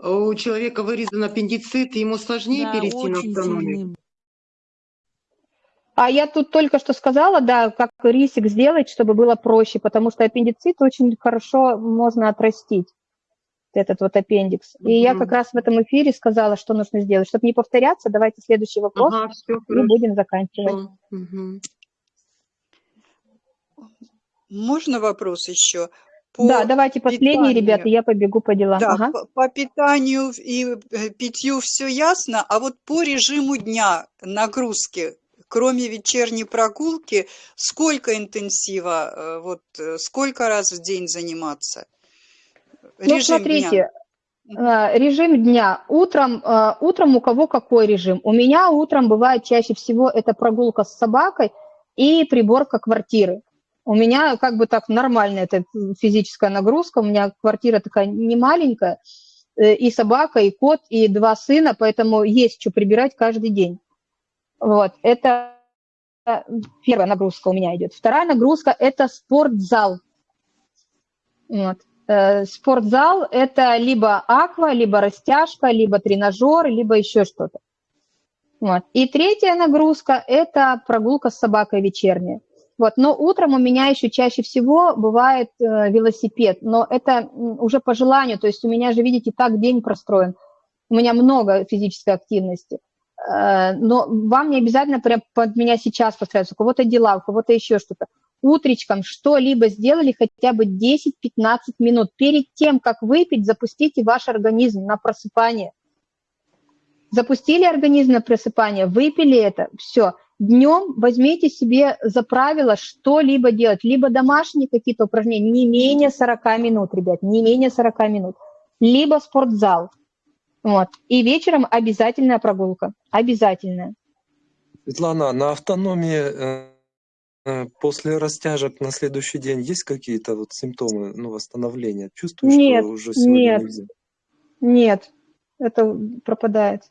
у человека вырезан аппендицит, ему сложнее Да, перейти на автономию? сильный. А я тут только что сказала, да, как рисик сделать, чтобы было проще, потому что аппендицит очень хорошо можно отрастить, этот вот аппендикс. И я как раз в этом эфире сказала, что нужно сделать. Чтобы не повторяться, давайте следующий вопрос, Ага, все и хорошо. будем заканчивать. Мгм. Можно вопрос еще? Да, По давайте последний, ребята, питанию. я побегу по делам. Да, Ага. по, по питанию и э, питью все ясно, а вот по режиму дня нагрузки, кроме вечерней прогулки, сколько интенсива, э, вот э, сколько раз в день заниматься? Ну, Режим дня. смотрите, э, режим дня. Утром, э, утром у кого какой режим? У меня утром бывает чаще всего это прогулка с собакой и приборка квартиры. У меня как бы так нормальная эта физическая нагрузка. У меня квартира такая не маленькая, э, и собака, и кот, и два сына, поэтому есть что прибирать каждый день. Вот, это первая нагрузка у меня идет. Вторая нагрузка – это спортзал. Вот. Э, Спортзал – это либо аква, либо растяжка, либо тренажер, либо еще что-то. Вот. И третья нагрузка – это прогулка с собакой вечерняя. Вот. Но утром у меня еще чаще всего бывает э, велосипед, но это уже по желанию, то есть у меня же, видите, так день простроен, у меня много физической активности. Э, но вам не обязательно прям под меня сейчас подстраиваться, у кого-то дела, у кого-то еще что-то. Утречком что-либо сделали хотя бы 10-15 минут. Перед тем, как выпить, запустите ваш организм на просыпание. Запустили организм на просыпание, выпили это, все. Днем возьмите себе за правило что-либо делать, либо домашние какие-то упражнения, не менее 40 минут, ребят, не менее 40 минут, либо спортзал. Вот. И вечером обязательная прогулка, обязательная. Светлана, на автономии э, после растяжек на следующий день есть какие-то вот симптомы ну, восстановления? Чувствуешь, Нет, что уже сегодня нет, нельзя? нет, это пропадает.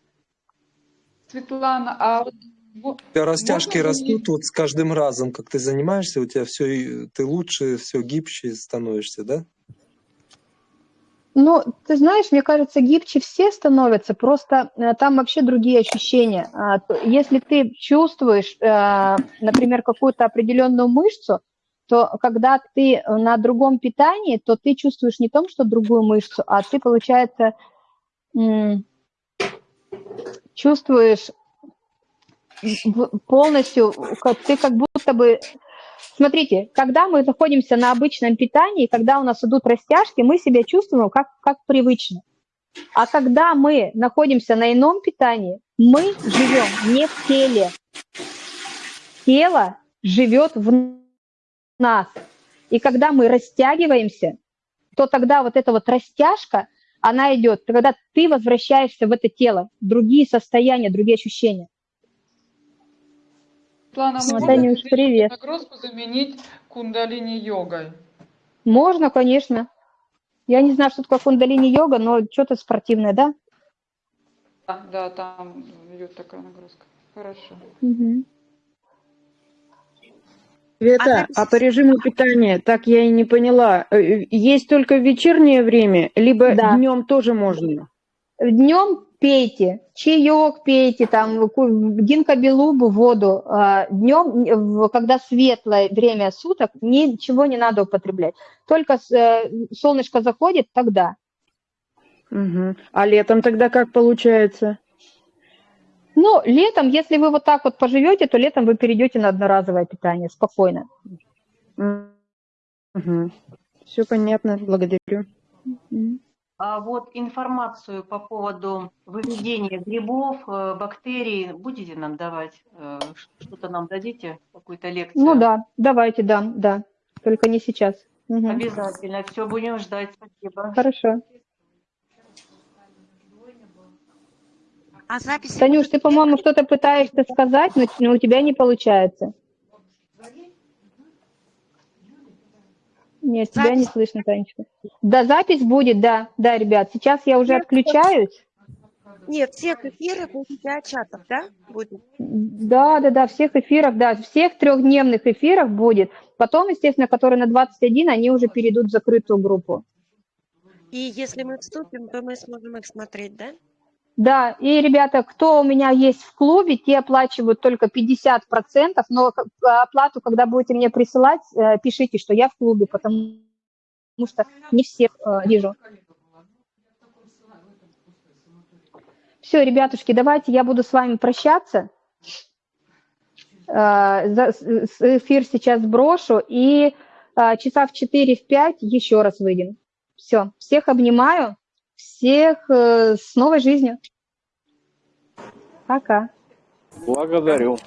Светлана, а вот во- У тебя растяжки можно растут вот с каждым разом, как ты занимаешься, у тебя все, ты лучше, все гибче становишься, да? Ну, ты знаешь, мне кажется, гибче все становятся, просто э, там вообще другие ощущения. А, Если ты чувствуешь, э, например, какую-то определенную мышцу, то когда ты на другом питании, то ты чувствуешь не том, что другую мышцу, а ты, получается, чувствуешь полностью, ты как будто бы... Смотрите, когда мы находимся на обычном питании, когда у нас идут растяжки, мы себя чувствуем как, как привычно. А когда мы находимся на ином питании, мы живем не в теле. Тело живет в нас. И когда мы растягиваемся, то тогда вот эта вот растяжка, она идет, когда ты возвращаешься в это тело, другие состояния, другие ощущения. Светлана, можно Танюш, привет. нагрузку заменить кундалини-йогой? Можно, конечно. Я не знаю, что такое кундалини-йога, но что-то спортивное, да? Да, да, там идет такая нагрузка. Хорошо. Мгм. Света, а по режиму питания, так я и не поняла, э, есть только в вечернее время, либо Да. днем тоже можно? Днем пейте, чаек пейте, там, гинкобелубу, воду. Днем, когда светлое время суток, ничего не надо употреблять. Только э, солнышко заходит, тогда. Мгм. А летом тогда как получается? Ну, летом, если вы вот так вот поживете, то летом вы перейдете на одноразовое питание спокойно. Все понятно, благодарю. А вот информацию по поводу выведения грибов, э, бактерий будете нам давать? Э, Что-то нам дадите? Какую-то лекцию? Ну да, давайте, да, да. Только не сейчас. Мгм. Обязательно. Все, будем ждать. Спасибо. Хорошо. А записи Танюш, ты, по-моему, что-то пытаешься сказать, но у тебя не получается. Нет, тебя не слышно, Танечка. Да, запись будет, да, да, ребят. Сейчас я уже отключаюсь. Нет, всех эфиров и чатов, да, будет? Да, да, да, всех эфиров, да, всех трехдневных эфиров будет. Потом, естественно, которые на 21, они уже перейдут в закрытую группу. И если мы вступим, то мы сможем их смотреть, да? Да, и, ребята, кто у меня есть в клубе, те оплачивают только 50%, но к- оплату, когда будете мне присылать, э, пишите, что я в клубе, потому что не всех э, вижу. Все, ребятушки, давайте я буду с вами прощаться. Э, Эфир сейчас сброшу, и часа в 4 в 5 еще раз выйдем. Все, всех обнимаю, всех э, с новой жизнью. Пока. Благодарю.